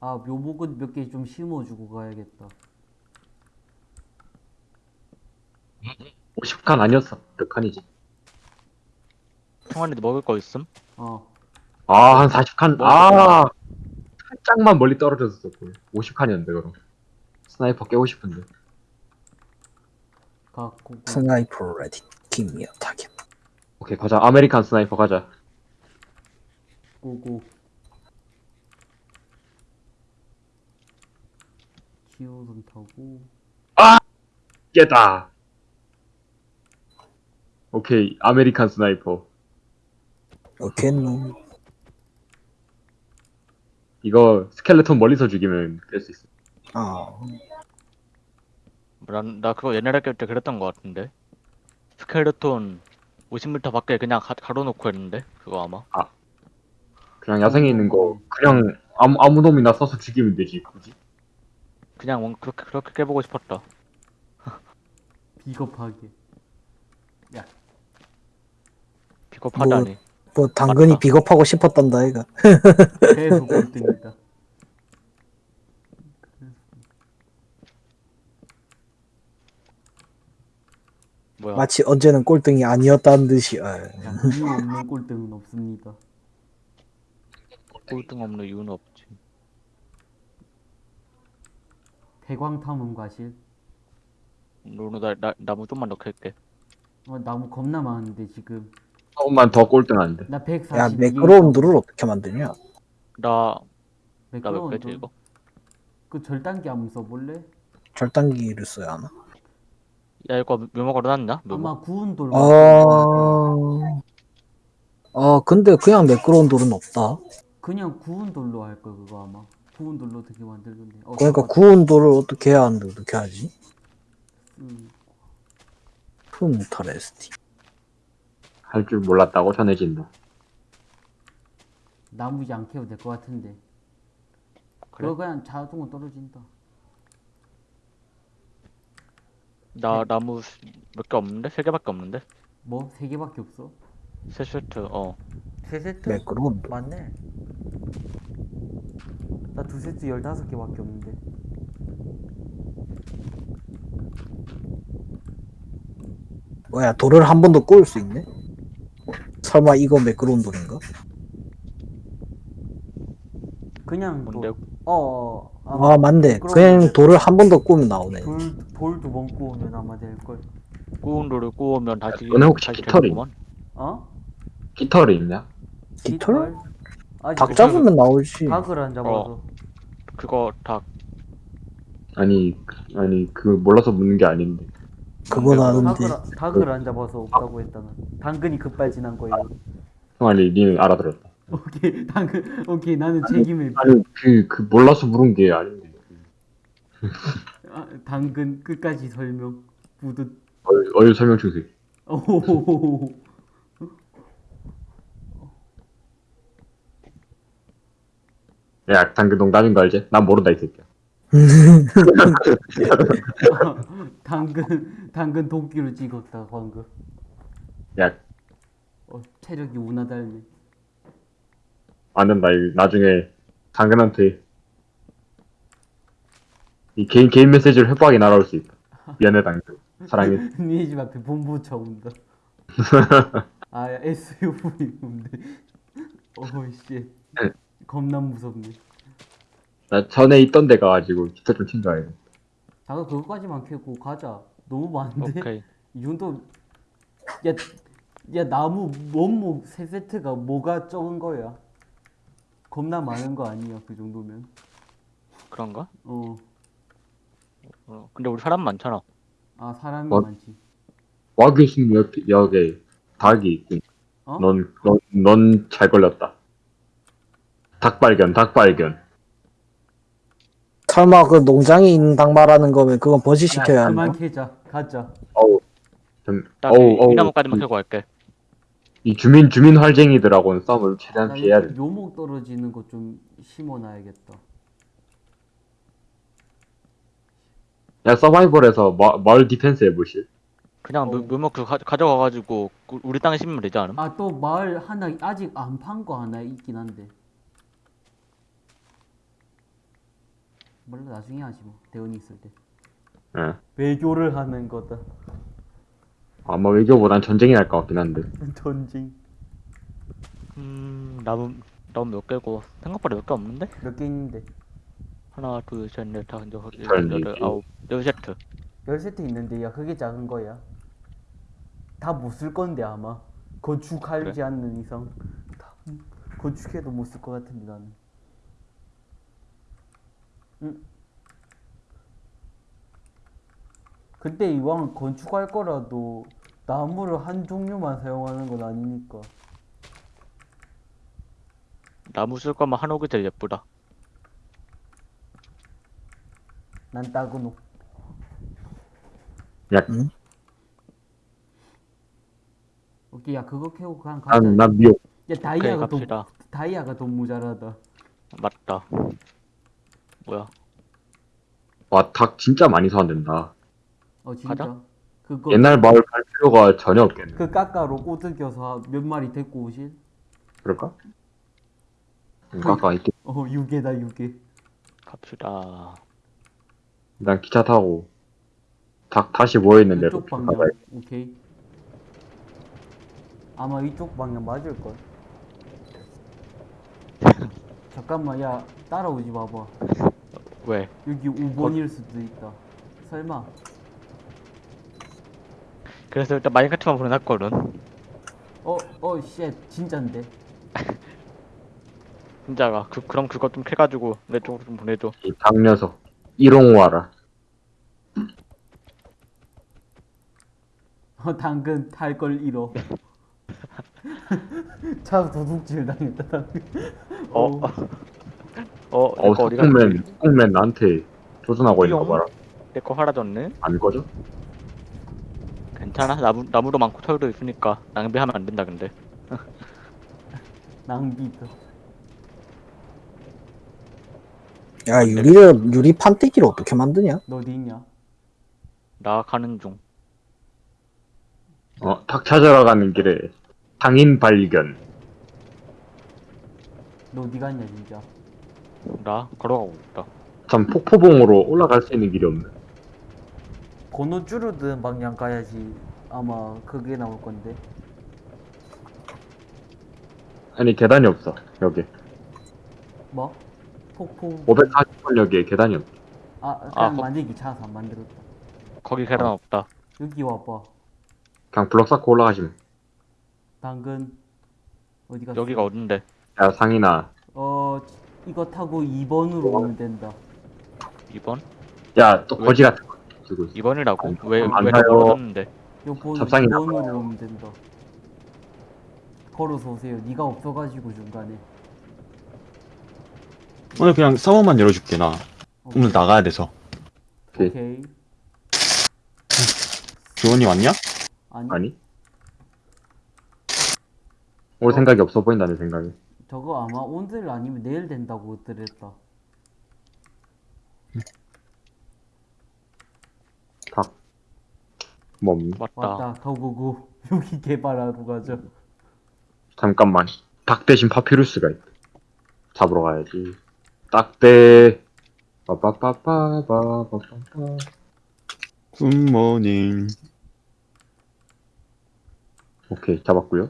아 묘목은 몇 개 좀 심어주고 가야겠다. 50칸 아니었어. 몇 칸이지? 총알이 먹을 거 있음? 어. 아, 한 40칸. 아, 살짝만 멀리 떨어졌었고. 50칸이었는데, 그럼. Sniper 깨고 싶은데. 갖고 그 sniper ready. Gimme a target. 오케이, 가자. American Sniper 가자. Go go. 기호선 타고 깼다. 오케이, American Sniper. 오케이. 이거 스켈레톤 멀리서 죽이면 깰 수 있어. 아 난, 나 그거 옛날에 깰 때 그랬던 거 같은데. 스켈레톤 50m 밖에 그냥 가, 가로놓고 했는데 그거 아마 그냥 야생에 있는 거 그냥 아무 아무 놈이나 써서 죽이면 되지 굳이. 그냥 뭔 그렇게 그렇게 깨보고 싶었다 비겁하게. 비겁하다니 뭐 당근이 맞다. 비겁하고 싶었단다 얘가 계속 꼴등이다. 뭐야 마치 언제는 꼴등이 아니었다는 듯이 아, 자, 이유 없는 꼴등은 없습니다. 꼴등 없는 이유는 없지 대광 탐험 과실. 노노 나, 나 나무 좀만 더 캘게 어, 나무 겁나 많은데 지금. 조금만 더 꼴등한데. 나 140. 야 매끄러운드를 어떻게 만드냐 나 나몇 매끄러운 개지 돌. 이거? 그 절단기 한번 써볼래? 절단기를 써야 하나 야 이거 묘목 얻어놨냐? 묘목 아마 구운 돌. 어... 어 근데 그냥 매끄러운 돌은 없다 그냥 구운 돌로 할걸 그거 아마. 구운 돌로 어떻게 만들던데. 어, 그러니까 구운 돌을 어떻게 해야 하는데 어떻게 하지 쓰- 푸무타레스티 할 줄 몰랐다고 전해진다. 나무 이제 안 캐도 될 것 같은데. 그래? 그거 그냥 자동으로 떨어진다. 나 네. 나무 몇 개 없는데? 세 개밖에 없는데? 뭐? 세 개밖에 없어? 세 세트 어 세 세트? 매끄러운 돌 맞네. 나 두 세트 열다섯 개밖에 없는데. 뭐야 돌을 한번더 구울 수 있네 설마 이거 매끄러운 돌인가 그냥? 돌. 어, 어, 아마 아 맞네 그냥 돌. 돌을 한 번더 구우면 나오네 돌, 돌두번 구우면 아마 될걸. 구운 돌을 구우면 다시 너네 혹시 깃털이. 어? 깃털이 있냐? 깃털? 아직 닭 잡으면 나오지 닭을 안 잡아서. 어. 그거 다 아니 아니 그 몰라서 묻는 게 아닌데. 그건 아는데 닭을, 아- 닭을 안 잡아서 없다고 했다는. 당근이 급발진한 거예요. 형아니 니는 알아들었다. 오케이, 당근. 오케이, 나는 책임을. 아니 그 그 몰라서 물은 게 아닌데. 아, 당근 끝까지 설명. 부듯. 어유, 어유 설명 주세요. 오호호호호. 야 당근 농담인 거 알지? 난 모른다 이 새끼야. 당근 당근 도끼로 찍었다 방금. 야 어, 체력이. 안 된다. 이 나중에 당근한테 이 개인 개인 메시지를 회복하게 날아올 수 있다. 미안해 당근. 사랑해. 니네 집 앞에 본부차 온다. 아 SUV 온데. 어이씨. 겁나 무섭네. 나 전에 있던 데 가가지고 기타 좀 챙겨야 돼. 자가 그거까지만 캐고 가자. 너무 많은데. 오케이 이 정도. 야, 야 나무 원목 세 세트가 뭐가 적은 거야? 겁나 많은 거 아니야 그 정도면? 그런가? 어. 어, 근데 우리 사람 많잖아 아 사람이 어? 많지. 와규신 옆 역에 닭이 있군. 어? 넌넌 잘 걸렸다. 닭 발견, 닭 발견. 설마 그 농장에 있는 닭 말하는 거면 그건 번식시켜야 야, 하는 그만 거? 캐자. 가자. 어우, 좀, 딱 어우, 이, 어우. 이 나무까지만 캐고 갈게 이 주민 주민 활쟁이들하고는 싸움을 최대한 나 피해야 돼. 묘목 떨어지는 거좀 심어놔야겠다. 야 서바이벌에서 마, 마을 defense 해보실. 그냥 어. 묘- 묘목 그 가, 가져가가지고 그 우리 땅에 심으면 되지 않음? 아 또 마을 하나 아직 안 판 거 하나 있긴 한데. 몰라 나중에 하지 뭐 대원이 있을 때. 예. 외교를 하는 거다. 아마 외교보단 전쟁이 날 것 같긴 한데. 전쟁. 음 나무 나무 몇 개고 생각보다 몇 개 없는데? 몇 개 있는데. 하나 둘셋넷 다섯 여섯 일곱 여덟. 아홉 열 세트 열 세트 있는데 야 그게 작은 거야. 다 못 쓸 건데 아마 건축하지 그래? 않는 이상 다 건축해도 못 쓸 것 같은데 나는. 응. 근데 이왕 건축할 거라도 나무를 한 종류만 사용하는 건 아니니까. 나무 쓸 거면 한옥이 제일 예쁘다 난 따그노. 야, 오케이 오케이 야 그거 캐고 그냥 가자. 난, 난 미역. 야 다이아가 더 갑시다. 다이아가 더 모자라다. 맞다. 뭐야? 와, 닭 진짜 많이 사야 된다. 어 진짜. 가자. 그거 옛날 마을 갈 필요가 전혀 없겠네. 그 까까로 꼬드겨서 몇 마리 데리고 오실? 그럴까? 아까 이렇게 어 유개다 유개. 갑시다. 난 기차 타고 닭 다시 모여 있는 데로 이쪽 방향. 가봐야 오케이. 아마 이쪽 방향 맞을 걸. 잠깐만 야 따라오지 마봐. 왜? 여기 5번일 수도 있다. 설마. 그래서 일단 마인크래프트만 보내놨거든. 어, 어, shit, 진짠데. 진짜가. 그, 그럼 그것 좀 캐가지고 내 쪽으로 좀 보내줘. 이닭 녀석 일용와라. 어, 당근 탈 걸 잃어. 차 도둑질 당했다, 당근. 어? 어, 어, 내거 어디 갔지? 석국맨, 석국맨 나한테 도전하고 있는 거? 봐라. 내 거 사라졌네? 안 꺼져? 괜찮아. 나무, 나무도 많고 털도 있으니까 낭비하면 안 된다, 근데. 낭비다. 야 유리를 유리 판때기를 어떻게 만드냐? 너 어디 있냐? 나 가는 중. 어, 닭 찾으러 가는 길에 당인 발견. 너 어디 갔냐, 진짜? 나 걸어가고 있다. 참 폭포봉으로 올라갈 수 있는 길이 없네. 번호 줄어든 방향 가야지. 아마 그게 나올 건데. 아니 계단이 없어 여기. 뭐? 폭포. 540번역에 계단이 없어. 아, 그냥 아, 거- 만들기 찾아서 안 만들었다. 거기 계단 없다. 여기 와봐. 그냥 블럭 쌓고 올라가시면. 당근. 어디 갔어? 여기가 어딘데? 야 상인아. 어, 이거 타고 2번으로 오면 된다. 2번? 야 또 왜? 거지 같은 거 들고 있어. 2번이라고? 안- 왜, 안 왜더 사요. 멀어졌는데? 요 번, 잡상이 2번으로 오면 된다. 걸어서 오세요. 네가 없어가지고 중간에. 오늘 그냥 사원만 열어줄게 나 오늘 나가야 돼서 오케이. 오케이. 교원이 왔냐? 아니, 아니? 올 생각이 없어 보인다 내 생각에. 저거 아마 오늘 아니면 내일 된다고 들었다. 닭. 뭐 없니? 맞다. 왔다. 가고고. 여기 개발하러 가자. 잠깐만. 닭 대신 파피루스가 있다. 잡으러 가야지. 딱대. 빠빠빠빠빠빠빠. 굿모닝 오케이 잡았고요.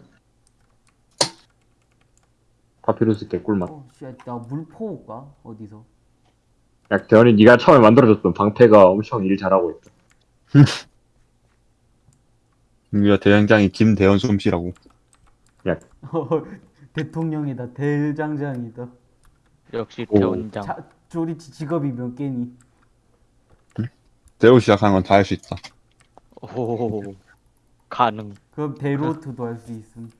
파피루스 개꿀맛. 어, 씨, 나 물포 올까? 어디서? 야 대현이 네가 처음에 만들어줬던 방패가 엄청 일 잘하고 있다. 우리가 대장장이 김대현 솜씨라고 대통령이다. 대장장이다. 역시 오. 대원장. 자, 조리치 직업이 몇 개니? 새로 시작하는 건 다 할 수 있다 오, 가능. 그럼 대로트도 할 수 있음.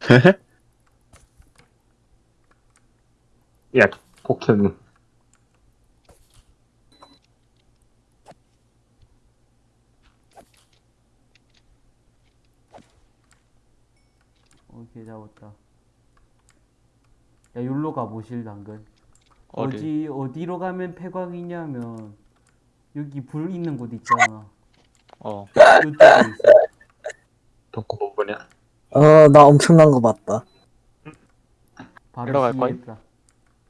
야 포켓몬. 오케이 잡았다. 야 여기로 가보실 당근. 어디? 어디 어디로 가면 폐광이냐면 여기 불 있는 곳 있잖아. 어. 이쪽에 있어. 덕후 부분이야. 어나 엄청난 거 봤다. 바로 들어갈 거임? 시했다.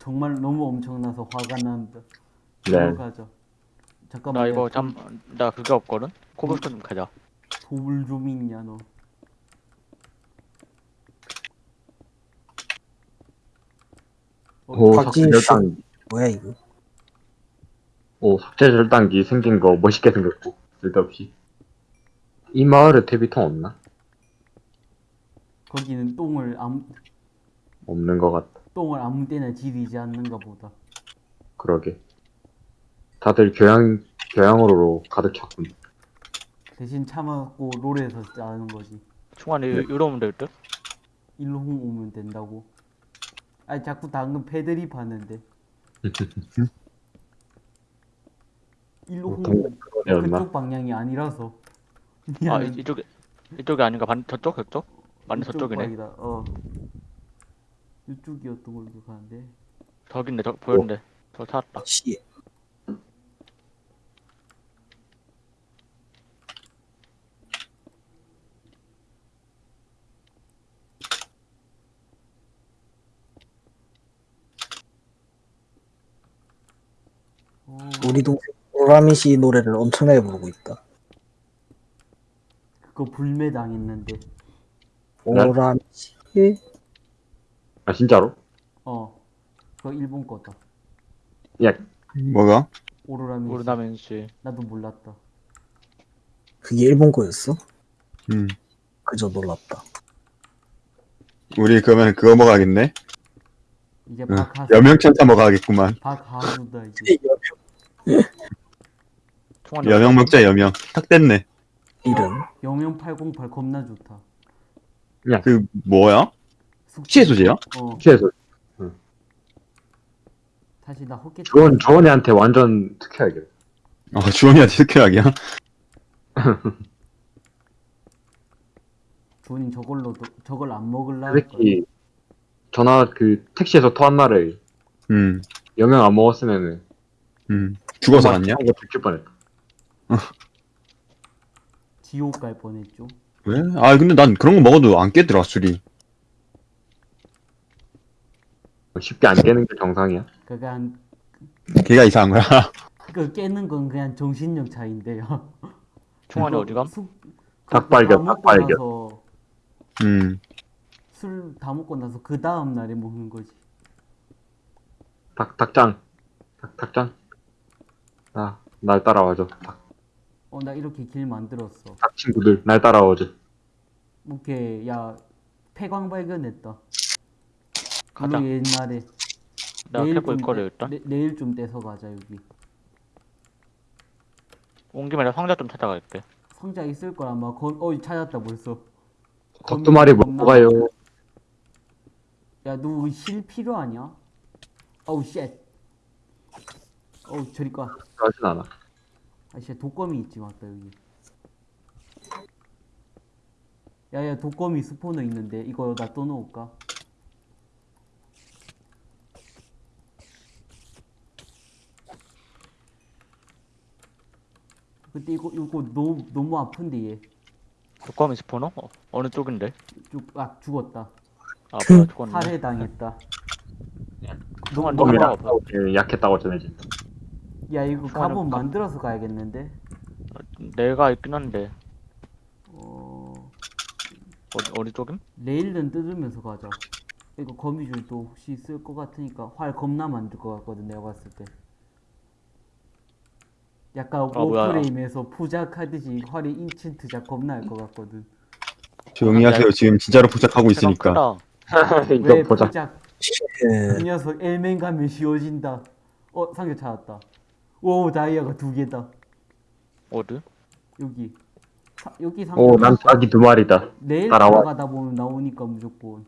정말 너무 엄청나서 화가 난다. 네. 들어가자. 잠깐만. 나 이거 야, 잠, 나 그게 없거든? 코블스톤 좀 가자. 돌 좀 있냐 너. 어, 오 삭제 절단기. 뭐야 이거? 오 삭제 절단기 생긴 거 멋있게 생겼고 쓸데없이. 이 마을에 퇴비통 없나? 거기는 똥을 아무 없는 것 같다. 똥을 아무 때나 지리지 않는가 보다. 그러게. 다들 교양 교양으로 가득 찼군. 대신 참았고 롤에서 짜는 거지. 충환이 네. 이러면 될 듯? 일로 홍 오면 된다고. 아니 자꾸 당근 패드립 하는데. 일로 홍 보통 오면? 그쪽 방향이 아니라서. 아, 미안해. 이, 이쪽에, 이쪽이 아닌가? 반, 저쪽? 저쪽? 이쪽 저쪽이네. 방이다. 어. 이쪽이었던 걸로 기억하는데. 저긴데 저 보였는데. 저 찾았다. 씨. 어, 우리 동생 오라미 씨 노래를 엄청나게 부르고 있다. 그거 불매 당했는데. 오라미 씨. 아 진짜로? 어. 그거 일본 거다. 야 뭐가? 오로라미. 오르나멘 씨. 나도 몰랐다. 그게 일본 거였어? 음. 그저 놀랍다. 우리 그러면 그거 먹어야겠네? 이제 응. 박하수. 여명천사 먹어야겠구만. 박하수다 이제. 총알이 여명. 먹자, 여명. 탁 됐네. 이름. 영영 808 겁나 좋다. 그, 뭐야? 숙- 시의 소재야? 어. 취해서 다시 나 헛개. 주원 주원이한테 완전 특혜하게. 어, 주원이한테 스케약이야? 주원이 저걸로 도 저걸 안 먹을라. 그 새끼 전화 그 택시에서 토한 날에 음, 영양 안 먹었으면은 음. 죽어서 갔냐? 이거 죽일 뻔했다. 지옥 갈 뻔했죠. 왜? 아, 근데 난 그런 거 먹어도 안 깨더라, 술이. 쉽게 안 깨는 게 정상이야. 그게 한 걔가 이상한 거야. 그 깨는 건 그냥 정신력 차이인데요. 총알이 어디 감? 닭 발견, 다 먹고 닭발견. 나서 음. 술 다 먹고 나서 그 다음 날에 먹는 거지. 닭 닭장. 닭 닭장. 아, 날 따라와줘. 닭, 어 나 이렇게 길 만들었어. 닭 친구들 날 따라와줘. 오케이 야 폐광 발견했다. 가자. 우리 옛날에 내가 내일 좀 떼- 일단. 내, 내일 좀 떼서 가자 여기. 온 김에 나 상자 좀 찾아갈게. 상자 있을 거야 아마. 거, 어 찾았다 벌써. 닭두 마리 겁나 먹고 가요. 야 너 실 필요하냐? 어우 shit. 어우 저리 가. 하진 않아. 아씨 독거미 있지 맞다 여기. 야야 독거미 spawner 있는데 이거 나 떠놓을까? 근데 이거 이거 너무 너무 아픈데 얘. 독거미 스포너? 어, 어느 쪽인데? 쭉아 죽었다. 아 뭐야 죽었네. 살해당했다. 총알 너무 없어. 싸우기 약했다고 전해진. 야 이거 총알은 갑옷 가- 만들어서 가야겠는데. 내가 있긴 한데 어 어디 어디 쪽임? 레일은 뜯으면서 가자. 이거 거미줄도 혹시 쓸 것 같으니까 활 겁나 만들 것 같거든 내가 봤을 때. 약간 뭐야. 워프레임에서 포작하듯이 활이 인챈트 작 겁나 할 것 같거든. 조용히 하세요. 지금 진짜로 포착하고 세상 있으니까. 왜. 포작? 예. 이 녀석 엘멘 가면 쉬워진다. 어 상자 찾았다. 오 다이아가 두 개다. 어디? 여기. 사- 여기 상자. 오, 난 닭이 두 마리다. 내일 따라와. 나가다 보면 나오니까 무조건.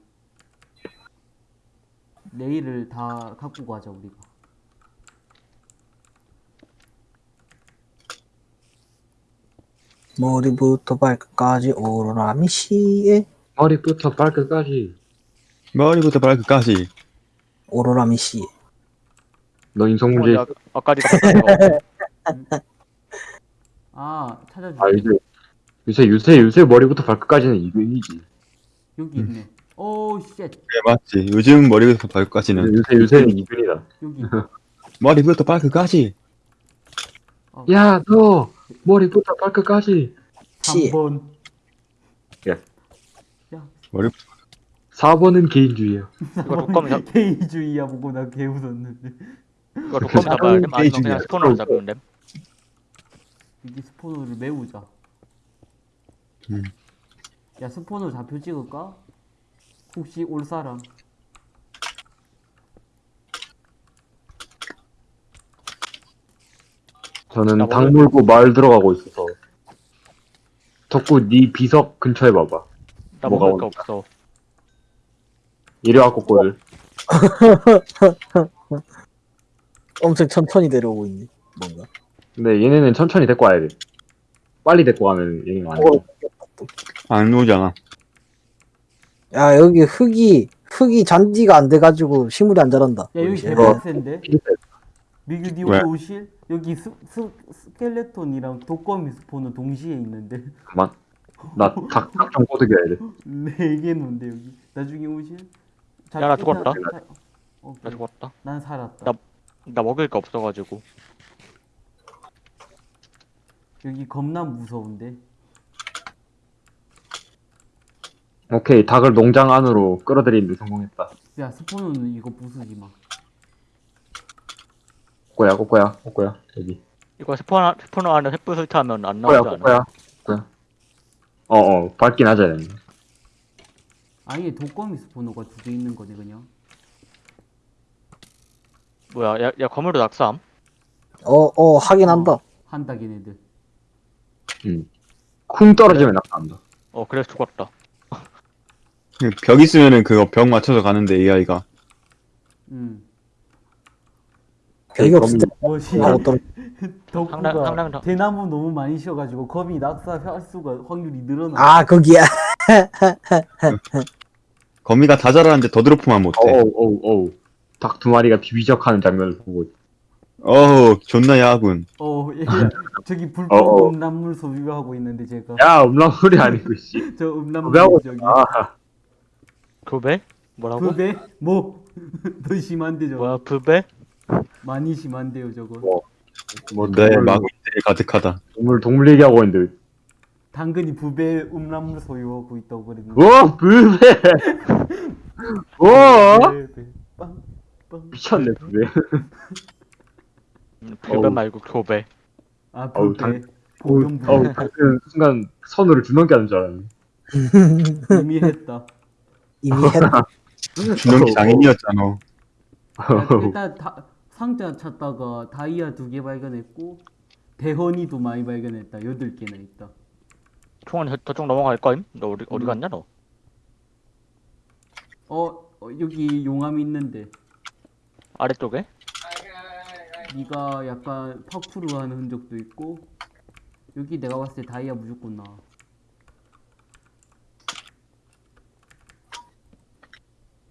내일을 다 갖고 가자 우리가. 머리부터 발끝까지 오로라미 씨의 머리부터 발끝까지. 머리부터 발끝까지. 오로라미 씨. 너 인성 문제. 총알이 아- 아까 네가 봤던 거. 아 찾아줄게. 아 요새 요새 요새 요새 머리부터 발끝까지는 이근이지. 여기 있네. 오 shit. 그래, 맞지. 요즘 머리부터 발끝까지는. 요새 요새는 이근이다. 여기. 머리부터 발끝까지. 야, 너 머리부터 발끝까지. 씨. 3번. 야. 야. 머리부터. 4번은 개인주의야. 이거 독거미 잡 개이주의야 보고 나 개 웃었는데. 이거 독거미 잡아야 돼? 아니면 그냥. 스포너로 잡으면 돼? 여기 스포너를 메우자. 음. 야 스포너 좌표 찍을까? 혹시 올 사람? 저는 나닭 물고 마을 들어가고 있어서. 덕구 네 비석 근처에 봐봐. 나 뭐가 먹을 거 온다. 없어. 이리 와고 꼴. 엄청 천천히 내려오고 있네. 뭔가. 근데 얘네는 천천히 데리고 와야 돼. 빨리 데리고 가면 얘네가 안 돼. 어, 안 오잖아. 야 여기 흙이 흙이 잔디가 안 돼가지고 식물이 안 자란다. 야 여기. 개빡센데? 피겠다. 미규 니 왜? 오실? 여기 스, 스, skeleton이랑 독거미 spawner 동시에 있는데 그만. 나닭좀 꼬드겨야 돼. 네개 논데 여기 나중에 오실? 자, 야, 나 죽었다. 자, 오케이. 나 죽었다. 난 살았다 나- 나 먹을 게 없어가지고. 여기 겁나 무서운데 오케이 닭을 농장 안으로 끌어들이는 데 성공했다. 야 스포는 이거 부수지 마 꼬꼬야 꼬꼬야 꼬꼬야 여기. 이거 스포너, 스포너 안에 횃불 설치하면 안 꼬야 나오지 않아? 꼬꼬야 꼬꼬야. 어어 밝긴 하자. 얘는. 아예 독거미 스포너가 두 개 있는 거네 그냥 뭐야, 야, 야, 검으로 낙삼? 어 어 하긴 한다. 한다 걔네들 쿵 떨어지면 낙한다. 어, 그래서 죽었다. 벽 있으면은 그거 벽 맞춰서 가는데 AI가 음 벽이 없을 때 뭐지 하고 떨어. 덕후가 상당 더- 대나무 너무 많이 쉬어가지고 검이 낙사할 수가 확률이 늘어나 아 거기야. 거미가 다 자라는데 더드로프만 못해 어우 어우 어우. 닭 두 마리가 비비적하는 장면을 보고 어우 존나 야군 어, 예, 저기 어, 어. 불법 음란물 소유하고 있는데 제가 야 음란물이 아니고 씨. 저 음란물 저기 아 부배? 뭐라고? 부배 뭐 더 심한데 저거 뭐야, 부배? 많이 심한데요 저거? 뭐. 뭐내 동물, 마구니들이 가득하다. 동물 동물 얘기하고 있는데 당근이 부배 음란물 소유하고 있다고 그랬는데. 와 부배, 빵, 빵. 미쳤네 부배. 어우. 말고 교배. 아 어우, 부배. 당- 어우 방금 순간 선우를 두 넘게 하는 줄 알았네. 이미 했다. 이미 했다. 준영이 장인이었잖아. 야, 일단 다, 상자 찾다가 다이아 두 개 발견했고 대헌이도 많이 발견했다 여덟 개나 있다 총은 저- 저쪽 넘어갈 거임? 너 어디, 어디 음. 갔냐, 너? 어, 어 여기 용암 있는데 아래쪽에? 네가 약간 파쿠르 하는 흔적도 있고 여기 내가 봤을 때 다이아 무조건 나와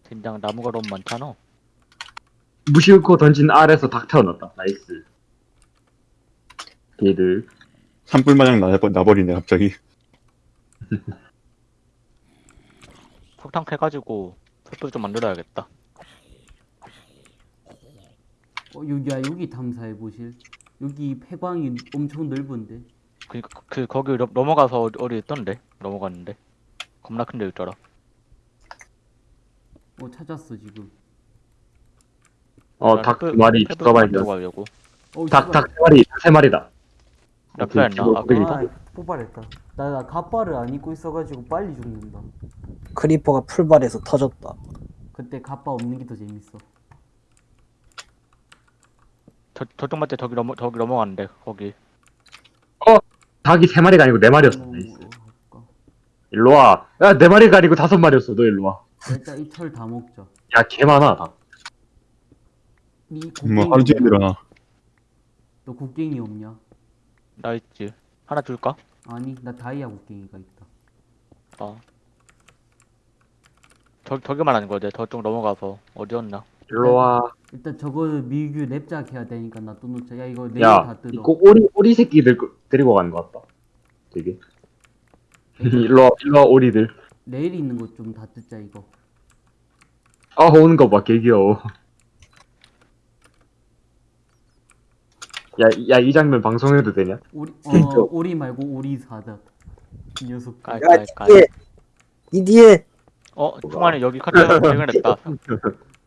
젠장 나무가 너무 많잖아. 무심코 던진 알에서 닭 태어났다 nice 얘들 산불 마냥 나버, 나버리네 갑자기 석탄 캐가지고 횃불 좀 만들어야겠다. 어 여기야 여기 탐사해 보실 여기 폐광이 엄청 넓은데 그, 그 거기 넘- 넘어가서 어디, 어디 있던데? 넘어갔는데. 겁나 큰데 있더라. 어 찾았어 지금 어 닭 두 마리 추가 발견 가려고. 어 닭 닭 세 마리 세 마리다. 낙사했나? 오케이, 아? 아 포발했다. 나, 나 갑바를 안 입고 있어가지고 빨리 죽는다. 크리퍼가 풀발에서 터졌다. 그때 갑바 없는 게 더 재밌어. 저, 저쪽 맞대. 저기 넘어, 저기 넘어갔는데, 거기. 닭이 세 마리가 아니고 네 마리였어. 어, 나이스. 어, 일로 와 야 네 마리가 아니고 다섯 마리였어. 너 일로 와야 일단 이철다 먹자. 개 많아 닭 이뭐 곡괭이 하루 종일? 일어나 너 곡괭이 없냐? 나 있지. 하나 줄까? 아니 나 다이아 곡괭이가 있다 아. 저, 저기 말하는 거지. 저쪽 넘어가서. 어디였나? 일로 와 일단 저거 미규 랩작 해야 되니까 나 또 놓자 야 이거 내일 야, 다 뜯어 이거 오리 오리 새끼들 거- 데리고 가는 것 같다. 되게. 일로 와, 일로 와 오리들. 내일 있는 거좀다 뜯자 이거 아 오는 거 봐, 개 귀여워. 야, 야 이 장면 방송해도 되냐? 진짜. 어 오리 말고 오리 사다 이 녀석 깔, 야 깔, 깔. 뒤에 이 뒤에 어, 충만이 여기 카트 발견했다.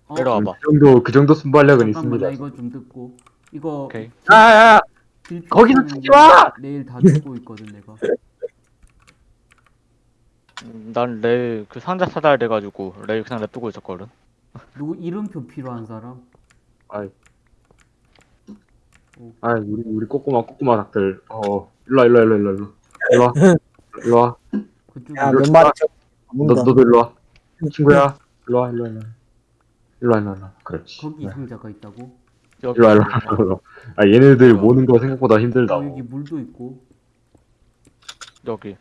어, 내려와봐. 그 정도 그 정도 순발력은 잠깐만 나 있습니다. 이거 좀 뜯고 이거 오케이. 야, 야, 야, 빌- 거기서 찍지 거 마! 내일 다 뜯고 있거든 내가 음, 난 레일 그 상자 찾아야 돼가지고 레일 그냥 냅두고 있었거든. 누구 이름표 필요한 사람? 아이, 아, 우리 우리 꼬꼬마 꼬꼬마 닭들. 어, 일로 와, 일로 와, 일로 와, 일로 와, 일로 와, 일로 와. 그쪽에 야 이거 몇 마리 너. 너도 일로 와, 친구야. 일로 와, 일로 와, 일로 와, 일로 와, 일로 와, 일로 와. 그렇지. 거기 네. 상자가 있다고? 여기 일로 와, 일로 와, 일로 와. 아, 얘네들 모는 거 생각보다 힘들다. 어 여기 물도 있고 여기.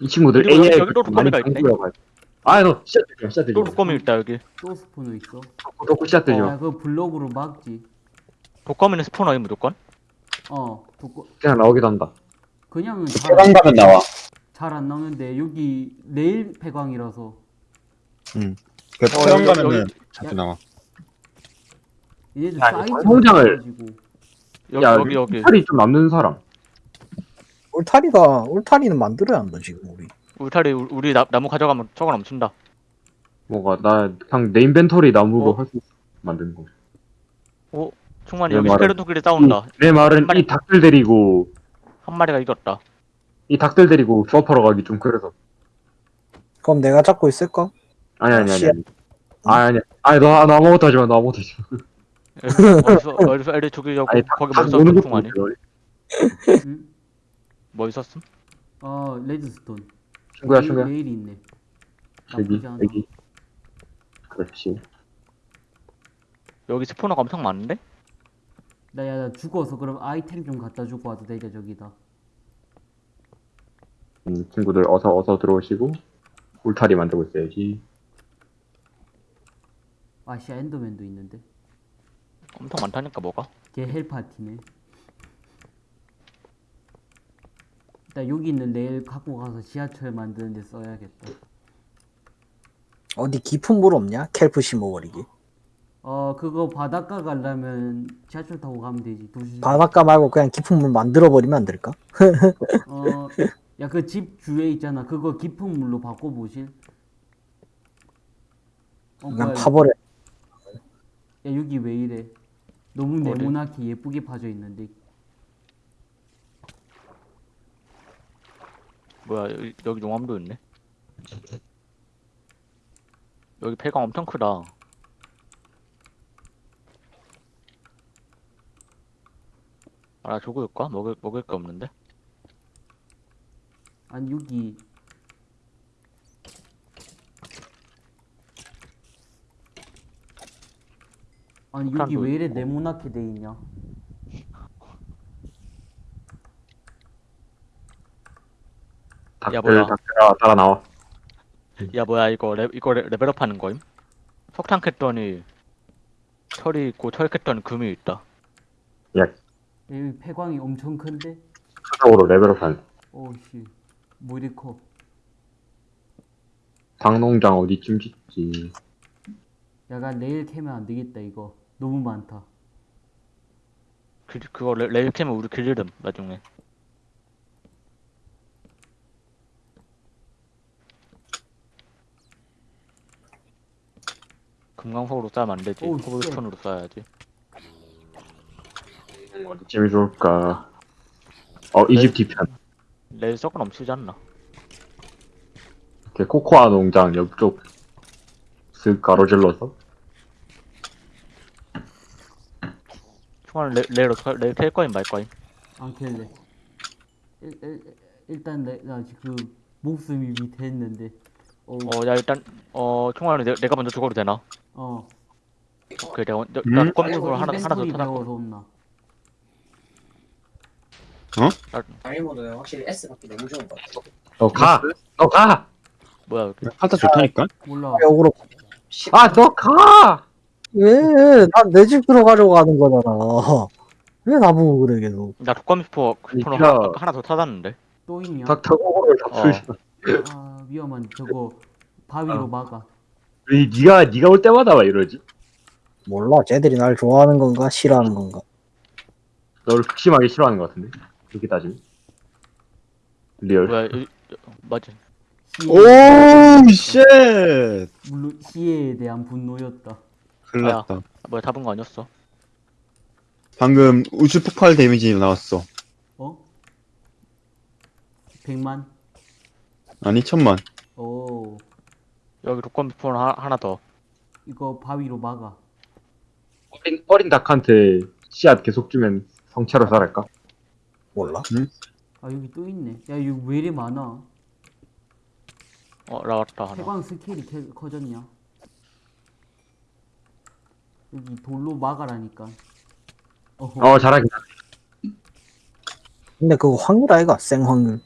이 친구들 여기- AI 많이 거미가 있네. 강구라고 할- 아너 씨앗 들려 씨앗 또 들려 독거미 있다 여기. 또 스포너 있어. 덕후 씨앗 들려 야, 그 블록으로 막지. 독거미는 스포너임 무조건. 어, 독거 그냥 나오기도 한다 그냥은 폐광 가면 나와. 잘안 나오는데 여기 레일 폐광이라서 그 어, 폐광 여기, 가면은 여기. 자주 나와. 얘네들 야, 사이즈가 성장을-. 여기 야 여기 여기. 살이 좀 남는 사람 울타리가 울타리는 만들어야 한다 지금 우리. 울타리 우- 우리 나, 나무 가져가면 저거 넘친다. 뭐가 나 그냥 내 인벤토리 나무로 어? 할수 만드는 거 충만히 내 여기 말은- 스켈레톤끼리 싸운다. 내 말은 한 마리- 이 닭들 데리고 한 마리가 이겼다. 이 닭들 데리고 조합하러 가기 좀 그래서 그럼 내가 잡고 있을까? 아니 아니 아니 씨앗. 아니 아니 아니 아니 너, 너 아무것도 하지 마너 아무것도 하지 마 어디서 어디서 애들 죽이려고 아니 거기 닭뭐 있었어 것도 충만이? 못해? 뭐 있었음? 어, redstone. 친구야 레일- 친구야 레일이 있네. 여기 나쁘지 않아. 여기 그렇지 여기 spawner가 엄청 많은데? 나, 야, 나 죽어서 그럼 아이템 좀 갖다 주고 와도 되냐, 저기다. 음, 친구들 어서 어서 들어오시고 울타리 만들고 있어야지 아시아 엔더맨도 있는데. 엄청 많다니까 뭐가? 걔 헬파티네. 일단 여기 있는 레일 갖고 가서 지하철 만드는 데 써야겠다. 어디 깊은 물 없냐? 켈프 심어버리기. 어, 그거 바닷가 가려면 지하철 타고 가면 되지. 도시. 바닷가 말고 그냥 깊은 물 만들어 버리면 안 될까? 어, 야, 그 집 주위에 있잖아. 그거 깊은 물로 바꿔 보실? 어, 그냥 뭐야, 파버려. 야, 여기 왜 이래? 너무 어디? 네모나게 예쁘게 파져 있는데. 뭐야 여기, 여기 용암도 있네. 여기 폐광 엄청 크다. 아, 나 죽을까? 먹을 먹을 게 없는데. 아니, 여기. 아니, 여기 왜 이래 있고. 네모나게 돼 있냐? 닭들 뭐야. 닭들아 따라 나와 야 뭐야 이거 레, 이거 레, 레벨업 하는 거임? 석탄 캤더니 철이 있고 철 캤더니 금이 있다. 여기 폐광이 엄청 큰데? 차적으로 레벨업한 오씨. 커? 닭농장 어디쯤 짓지 야가 내일 캐면 안 되겠다, 이거. 너무 많다. 그, 그거 레, 레일 캐면 우리 길르름 나중에. 금강석으로 쌓으면 안 되지. 오우, cobblestone으로 쌓아야지. 어디쯤이 좋을까 어 이 집 뒤편 썩은 넘치지 않나? 이렇게 코코아 농장 옆쪽 쓱 가로질러서 총알 레, 레일로 털- 레일 캘 거임 말 거임? 안 캘래. 일, 일, 일단 내, 나 지금 목숨이 밑에 있는데. 어, 어 야 일단 어 총알은 내, 내가 먼저 죽어도 되나? 어. 오케이 내가 먼저 음? 나 컴퓨터로 하나 하나 더 찾았고. 배워서? 다이모드는 확실히 S밖에 너무 좋은 것 같아. 너 가 너 가 뭐야 여기? 팔타 좋다니까? 몰라. 역으로 아 너 가! 왜? 난 내 집 들어가려고 하는 거잖아. 왜 나보고 그래 계속? 나 독감 스포 스포너 진짜- 하나, 하나 더 찾았는데. 또 있냐? 닭타고를 어. 잡수시 아 위험한 저거 바위로 어. 막아. 왜 니가 니가 올 때마다 막 이러지? 몰라. 쟤들이 날 좋아하는 건가 싫어하는 건가? 너를 극심하게 싫어하는 것 같은데 그렇게 따지면 리얼 뭐야 이? 시에 오, 쉣! 물론 시에에 대한 분노였다. 큰일 났다. 뭐야 잡은 거 아니었어? 방금 우주 폭발 데미지 나왔어. 어? 100만? 아니, 천만. 오 여기 독감 스포너 하, 하나 더. 이거 바위로 막아. 어린, 어린 닭한테 씨앗 계속 주면 성체로 자랄까? 몰라. 아 여기 또 있네. 야 여기 왜 이리 많아? 어 나왔다 하나. 해광 스케일이 캐- 커졌냐? 여기 돌로 막아라니까. 어허. 어 잘하긴 근데 그거 확률 아이가? 생 확률.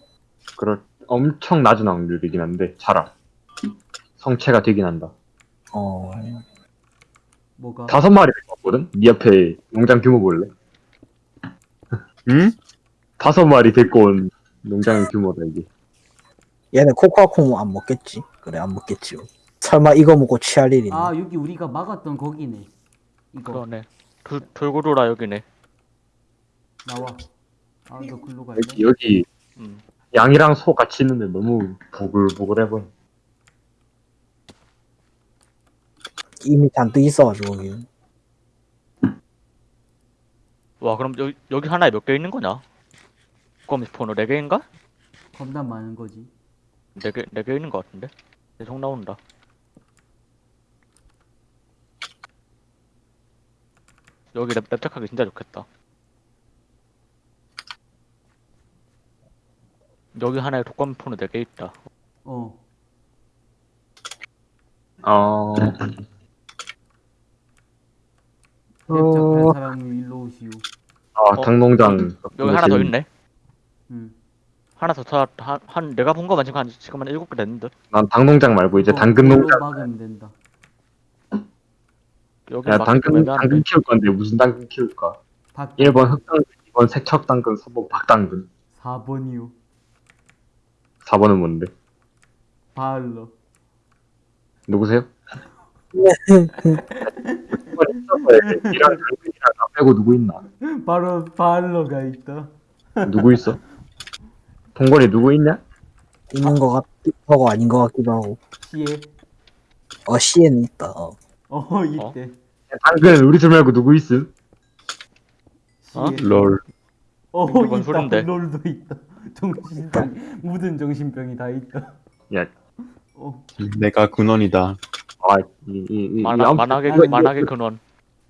그럴 엄청 낮은 확률이긴 한데 자라 성체가 되긴 한다. 어 뭐가? 다섯 마리 봤거든? 네 옆에 농장 규모 볼래? 응? 다섯 마리 데리고 온 농장의 규모다 이게. 얘네 코코아콩 안 먹겠지 그래 안 먹겠지 설마 이거 먹고 취할 일이 아 여기 우리가 막았던 거기네. 이거 그러네. 돌, 돌고 돌아 여기네. 나와. 아 너 글로 갈래? 여기, 여기 음. 양이랑 소 같이 있는데 너무 보글보글해 보여. 이미 잔뜩 있어가지고 거기 와 그럼 여기, 여기 하나에 몇 개 있는 거냐? 그럼 스포너 4개인가? 겁나 많은 거지. 4개, 4개 있는 거 같은데? 계속 나온다. 여기 랩, 랩작하기 진짜 좋겠다. 여기 하나에 독감 폰은 4개 있다. 어. 어, 랩작할 사람은 일로 오시오. 아, 어? 닭농장. 여기 하나 더 있네. 응. 하나 더 차, 한, 한 내가 본 거만 지금 한 지금 한 7개 됐는데. 난 닭농장 말고 이제 이거 당근 농장. 막으면 된다. 여기 야, 막 당근, 애매한데. 당근 키울 건데 무슨 당근 키울까? 박 1번 흑당근, 2번 색척 당근, 3번 박당근. 4번이요. 4번은 뭔데? 바알러. 누구세요? 이랑 당근이랑 나 빼고 누구 있나? 바로 바알러가 있다. 누구 있어? 동건이 누구 있냐? 있는 거 같기도 하고 아닌 거 같기도 하고 시에. 어 C에는 있다 어. 어 이때. 당근 우리 둘 말고 누구 있음? 시에. 어? 롤. 어뭔 있다. 소린데? 롤도 있다. 정신병 묻은 정신병이 다 있다. 야, 어 내가 근원이다. 아, 이, 이, 이, 이 만화, 아무튼 만화계, 이거, 만화계 근원.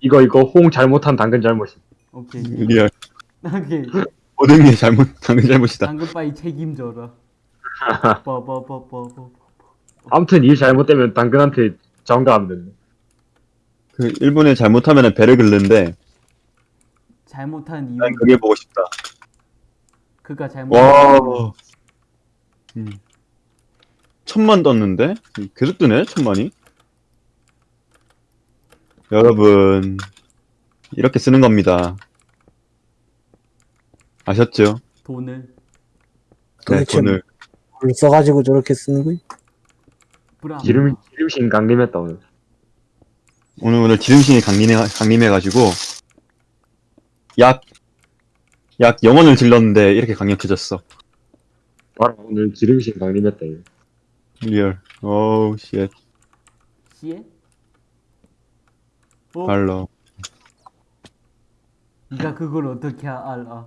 이거, 이거 호응 잘못한 당근 잘못이. 오케이. 리얼. 나게 모든 게 잘못, 당근 잘못이다. 당근바이 책임져라. 빠바바바바. 아무튼 일 잘못되면 당근한테 전가하면 된다. 그, 일본에 잘못하면 배를 긁는데, 잘못한 이유. 난 그게 보고 싶다. 그가 잘못. 와. 음. 천만 떴는데? 계속 뜨네, 천만이? 여러분, 이렇게 쓰는 겁니다. 아셨죠? 돈을 네, 도대체 돈을. 물 써가지고 저렇게 쓰는 거야? 브라. 기름, 기름신 강림했다, 오늘. 오늘, 오늘 지름신이 강림해, 강림해가지고, 약, 약 영원을 질렀는데, 이렇게 강력해졌어. 봐라, 오늘 기름신 강림했다, 이거. 리얼. 오우, 쉣. 시에? 어? 발로. 네가 그걸 어떻게 알아?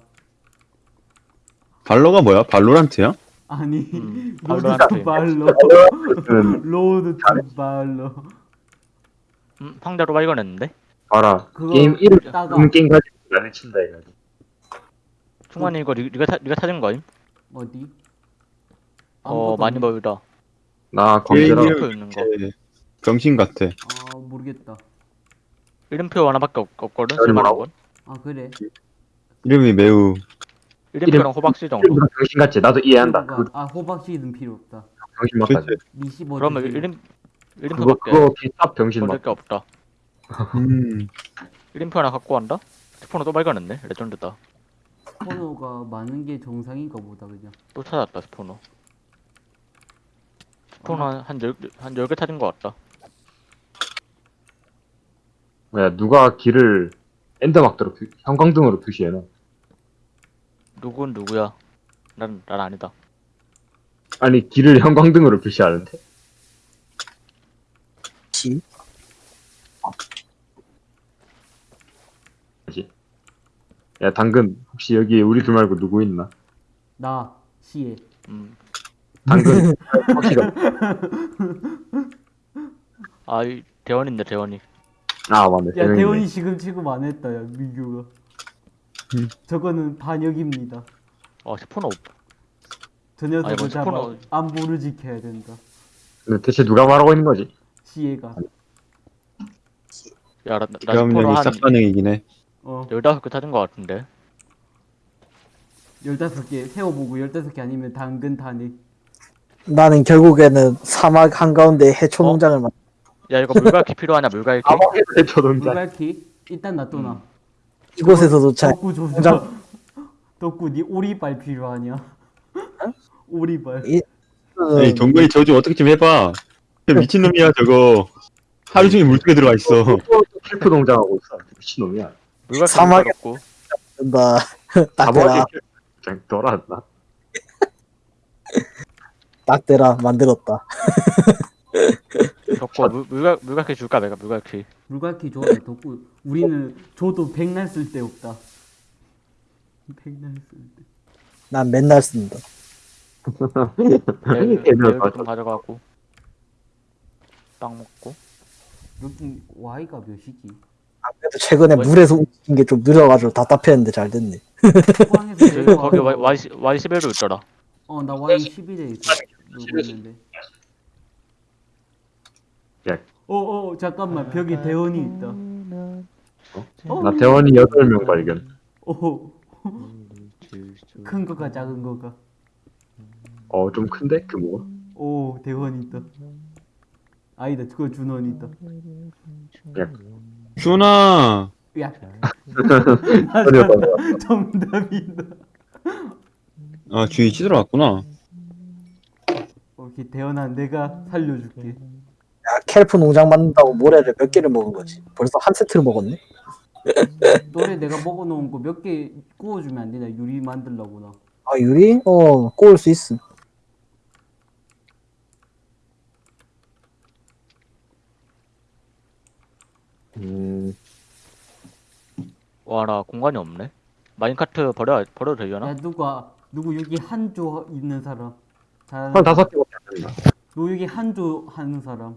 발로가 뭐야? 발로란트야? 아니 음, 로드 발로란트. 투 발로 는 로드 투 발로 음, 상자로 발견했는데? 봐라, 그거 게임 이름, 따가. 음, 게임 가지고 나는 친다, 이거. 충만이 이거 니- 니가, 차, 니가 찾은 거임? 어디? 어, 많이. 보이다. 나 게임 검색하라. 이름 표 있는 거. 예, 병신 같아. 아 모르겠다 이름표 하나밖에 없? 건? 아 그래 이름이 매우 이름표랑 호박씨 정도? 이름보다 병신 같지? 나도 이해한다. 그 아 호박씨는 필요 없다 병신 맞다. 니시 뭐 그러면 드세요? 이름, 그거, 이름표밖에 그거 병신 걸릴 맞다. 게 없다. 음, 이름표 하나 갖고 간다? 스포너 또 발견했네? 레전드다. 스포너가 많은 게 정상인가 보다 그냥 또 찾았다, 스포너. 스포너 한, 한, 열, 한 10개 찾은 것 같다. 뭐야, 누가 길을 엔더막대로 표, 형광등으로 표시해놔. 누군 누구야? 난, 난 아니다. 아니, 길을 형광등으로 표시하는데? 뭐지? 야, 당근, 혹시 여기 우리 둘 말고 누구 있나? 나 시에 음. 당근, 혹시 아, 이 대원인데, 대원이. 아, 맞네. 야. 대원이 지금 취급 안 했다 야 민규가 음. 저거는 반역입니다 어, 스포너. 저 녀석을 아이고, 잡아 스포너. 안보를 지켜야 된다 근데 대체 누가 말하고 있는 거지? 시에가 야, 나, 나한 싹가능이긴 해. 어 15개 찾은 것 같은데. 15개 세워보고 15개 아니면 당근 탄핵 나는 결국에는 사막 한가운데 해초 어? 농장을 만 야 이거 물갈퀴 필요하냐 물갈퀴? 아마겟의 초동자. 물갈퀴 일단 놔둬놔. 덕구 조져. 농장- 덕구 니 오리발 필요하냐? 오리발. 이- 에이 경건이 저좀 어떻게 좀 해봐 저 미친놈이야 저거 하루 종일 물속에 들어가 있어 킬프 농장하고 있어. 미친놈이야. 물갈퀴 사막에- 없고 나딱 대라 아마겟 농장 돌아왔나? 딱 대라 만들었다. 덕고 물, 물갈, 물갈퀴 줄까 내가 물갈퀴 물갈퀴 줘야 덕구. 우리는 줘도 백날 쓸데 없다. 백날 쓸 데. 난 맨날 쓴다. 좀 가져가고 빵 먹고 여기 Y가 몇이지? 그래도 최근에? 물에서 움직인 게 좀 느려가지고 답답했는데 잘 됐네. 거기 Y, Y, Y 11도 있더라 어, 나 Y 11에 있어. 있는데. 야. 어, 어, 잠깐만. 벽에 대원이 있다. 어? 나 대원이 8명 발견. 오, 큰 거가 작은 거가. 어, 좀 큰데? 규모가? 오, 대원이 있다. 아니다, 그거 준원이 있다. 야, 준아 야, 전혀 정답이다. 아 주위 찌들어 왔구나 오케이, 대원아, 내가 살려줄게. 야 켈프 농장 만든다고 모래를 몇 개를 먹은 거지. 벌써 한 세트를 먹었네. 너네 내가 먹어놓은 거 몇 개 구워주면 안 되냐? 유리 만들려고 나. 아 유리? 어 꼬을 수 있음. 음, 와나 공간이 없네 마인카트 버려, 버려도 되려나? 야, 누가, 누구 여기 한 조 있는 사람? 잘, 한 다섯 개밖에 안 된다. 여기 한 조 하는 사람?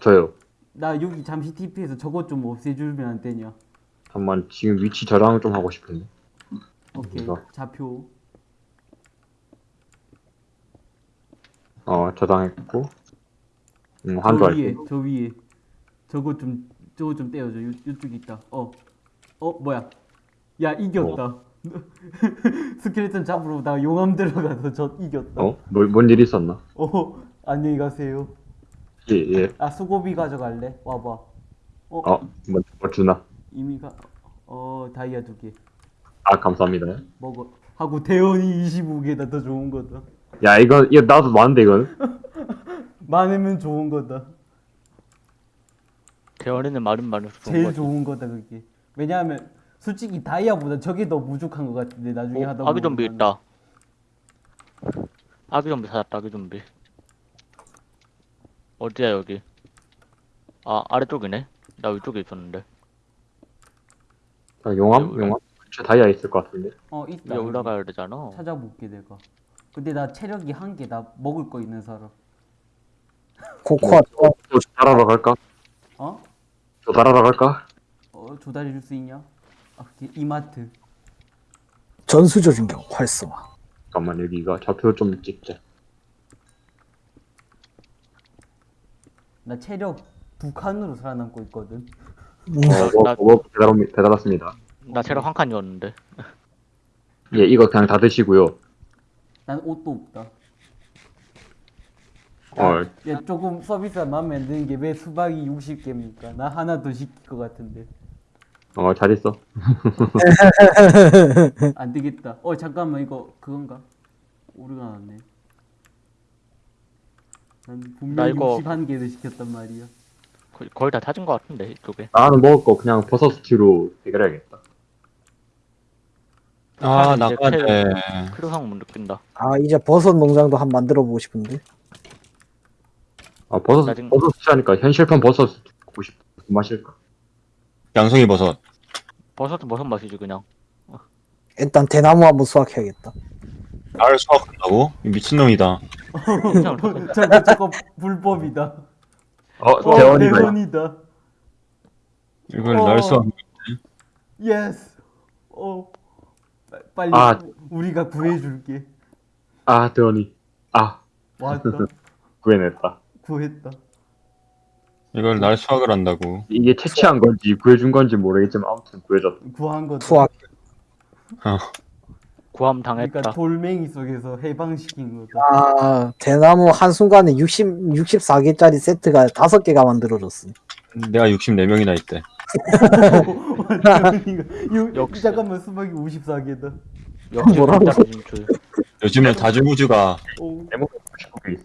저요. 나 여기 잠시 TP해서 저것 좀 없애주면 안 되냐? 잠깐만, 지금 위치 저장 좀 하고 싶은데. 오케이, 이거. 좌표. 어, 저장했고. 음, 저 한도 위에, 할게. 저 위에. 저거 좀, 저거 좀 떼어줘. 요, 요쪽에 있다. 어. 어, 뭐야. 야, 이겼다. 스켈레톤 잡으러 나 용암 들어가서 저 이겼다. 어? 뭐, 뭔일 있었나? 어, 안녕히 가세요. 예, 예. 아, 수고비 가져갈래? 와봐. 어, 어, 뭐, 뭐 주나? 이미 가, 어, 다이아 두 개. 아, 감사합니다. 먹어. 하고 대원이 25개다. 더 좋은 거다. 야, 이건, 이거 나도 많은데, 이건? 많으면 좋은 거다. 대원이는 말은 말을수록 좋은 제일 거지 좋은 거다, 그게. 왜냐하면, 솔직히 다이아보다 저게 더 무죽한 것 같은데, 나중에 하다 어, 아기 보면 좀비 나는. 있다 아기 좀비 찾았다 아기 좀비 어디야 여기 아 아래쪽이네 나 위쪽에 있었는데 자, 용암? 여기. 용암? 근처 다이아 있을 것 같은데. 어, 있다. 위에 올라가야 되잖아 찾아볼게, 내가. 근데 나 체력이 한 개, 나 먹을 거 있는 사람. 코코아 어, 또 조달하러 갈까? 어? 조달하러 갈까? 어, 조달해 줄 수 있냐? 아, 오케이. 이마트. 전수 조준경 활성화. 잠깐만, 여기가 좌표 좀 찍자. 나 체력 두 칸으로 살아남고 있거든. 음, 어, 뭐, 나- 뭐, 왔습니다. 나 체력 한 칸이었는데 예, 이거 그냥 다 드시고요. 난 옷도 없다. 어, 야, 조금 서비스가 마음에 안 드는 게 왜 수박이 60개입니까? 나 하나 더 시킬 것 같은데. 어, 잘 있어. 안 되겠다. 어, 잠깐만, 이거 그건가? 오류가 났네. 난나 분명히 이거- 61개를 시켰단 말이야. 거의, 거의 다 찾은 거 같은데 이쪽에 나는 먹을 거 그냥 버섯 스튜로 해결해야겠다. 아 텔- 돼 필요성 못 느낀다 아 이제 버섯 농장도 한 만들어 보고 싶은데. 아, 버섯, 나 지금- 버섯 스튜 하니까 현실판 버섯 먹고 싶어. 무슨 맛일까? 양송이 버섯 버섯은 버섯 맛이지 그냥 일단 대나무 한번 수확해야겠다. 나를 수확한다고? 이 미친놈이다 저거 저거 불법이다. 어, 어, 대원이다. 대원이다. 이걸 어. 날 수확 yes. 어. 빠- 빨리 아. 우리가 구해줄게. 아, 대원이. 아, 왔다. 구해냈다. 구했다. 이걸 날 수확을 한다고 이게 채취한 건지 구해준 건지 모르겠지만 아무튼 구해줬다. 구한 거다. 수확. 어. 그러니까 당했다. 돌멩이 속에서 해방시킨 거다. 아 대나무 한순간에 60, 64개짜리 세트가 5개가 만들어졌어 내가 64명이나 있대. 유, 역시. 잠깐만 수박이 54개다. 역시 뭐라고? 요즘은 다중우주가 오. 내목 99개 있어.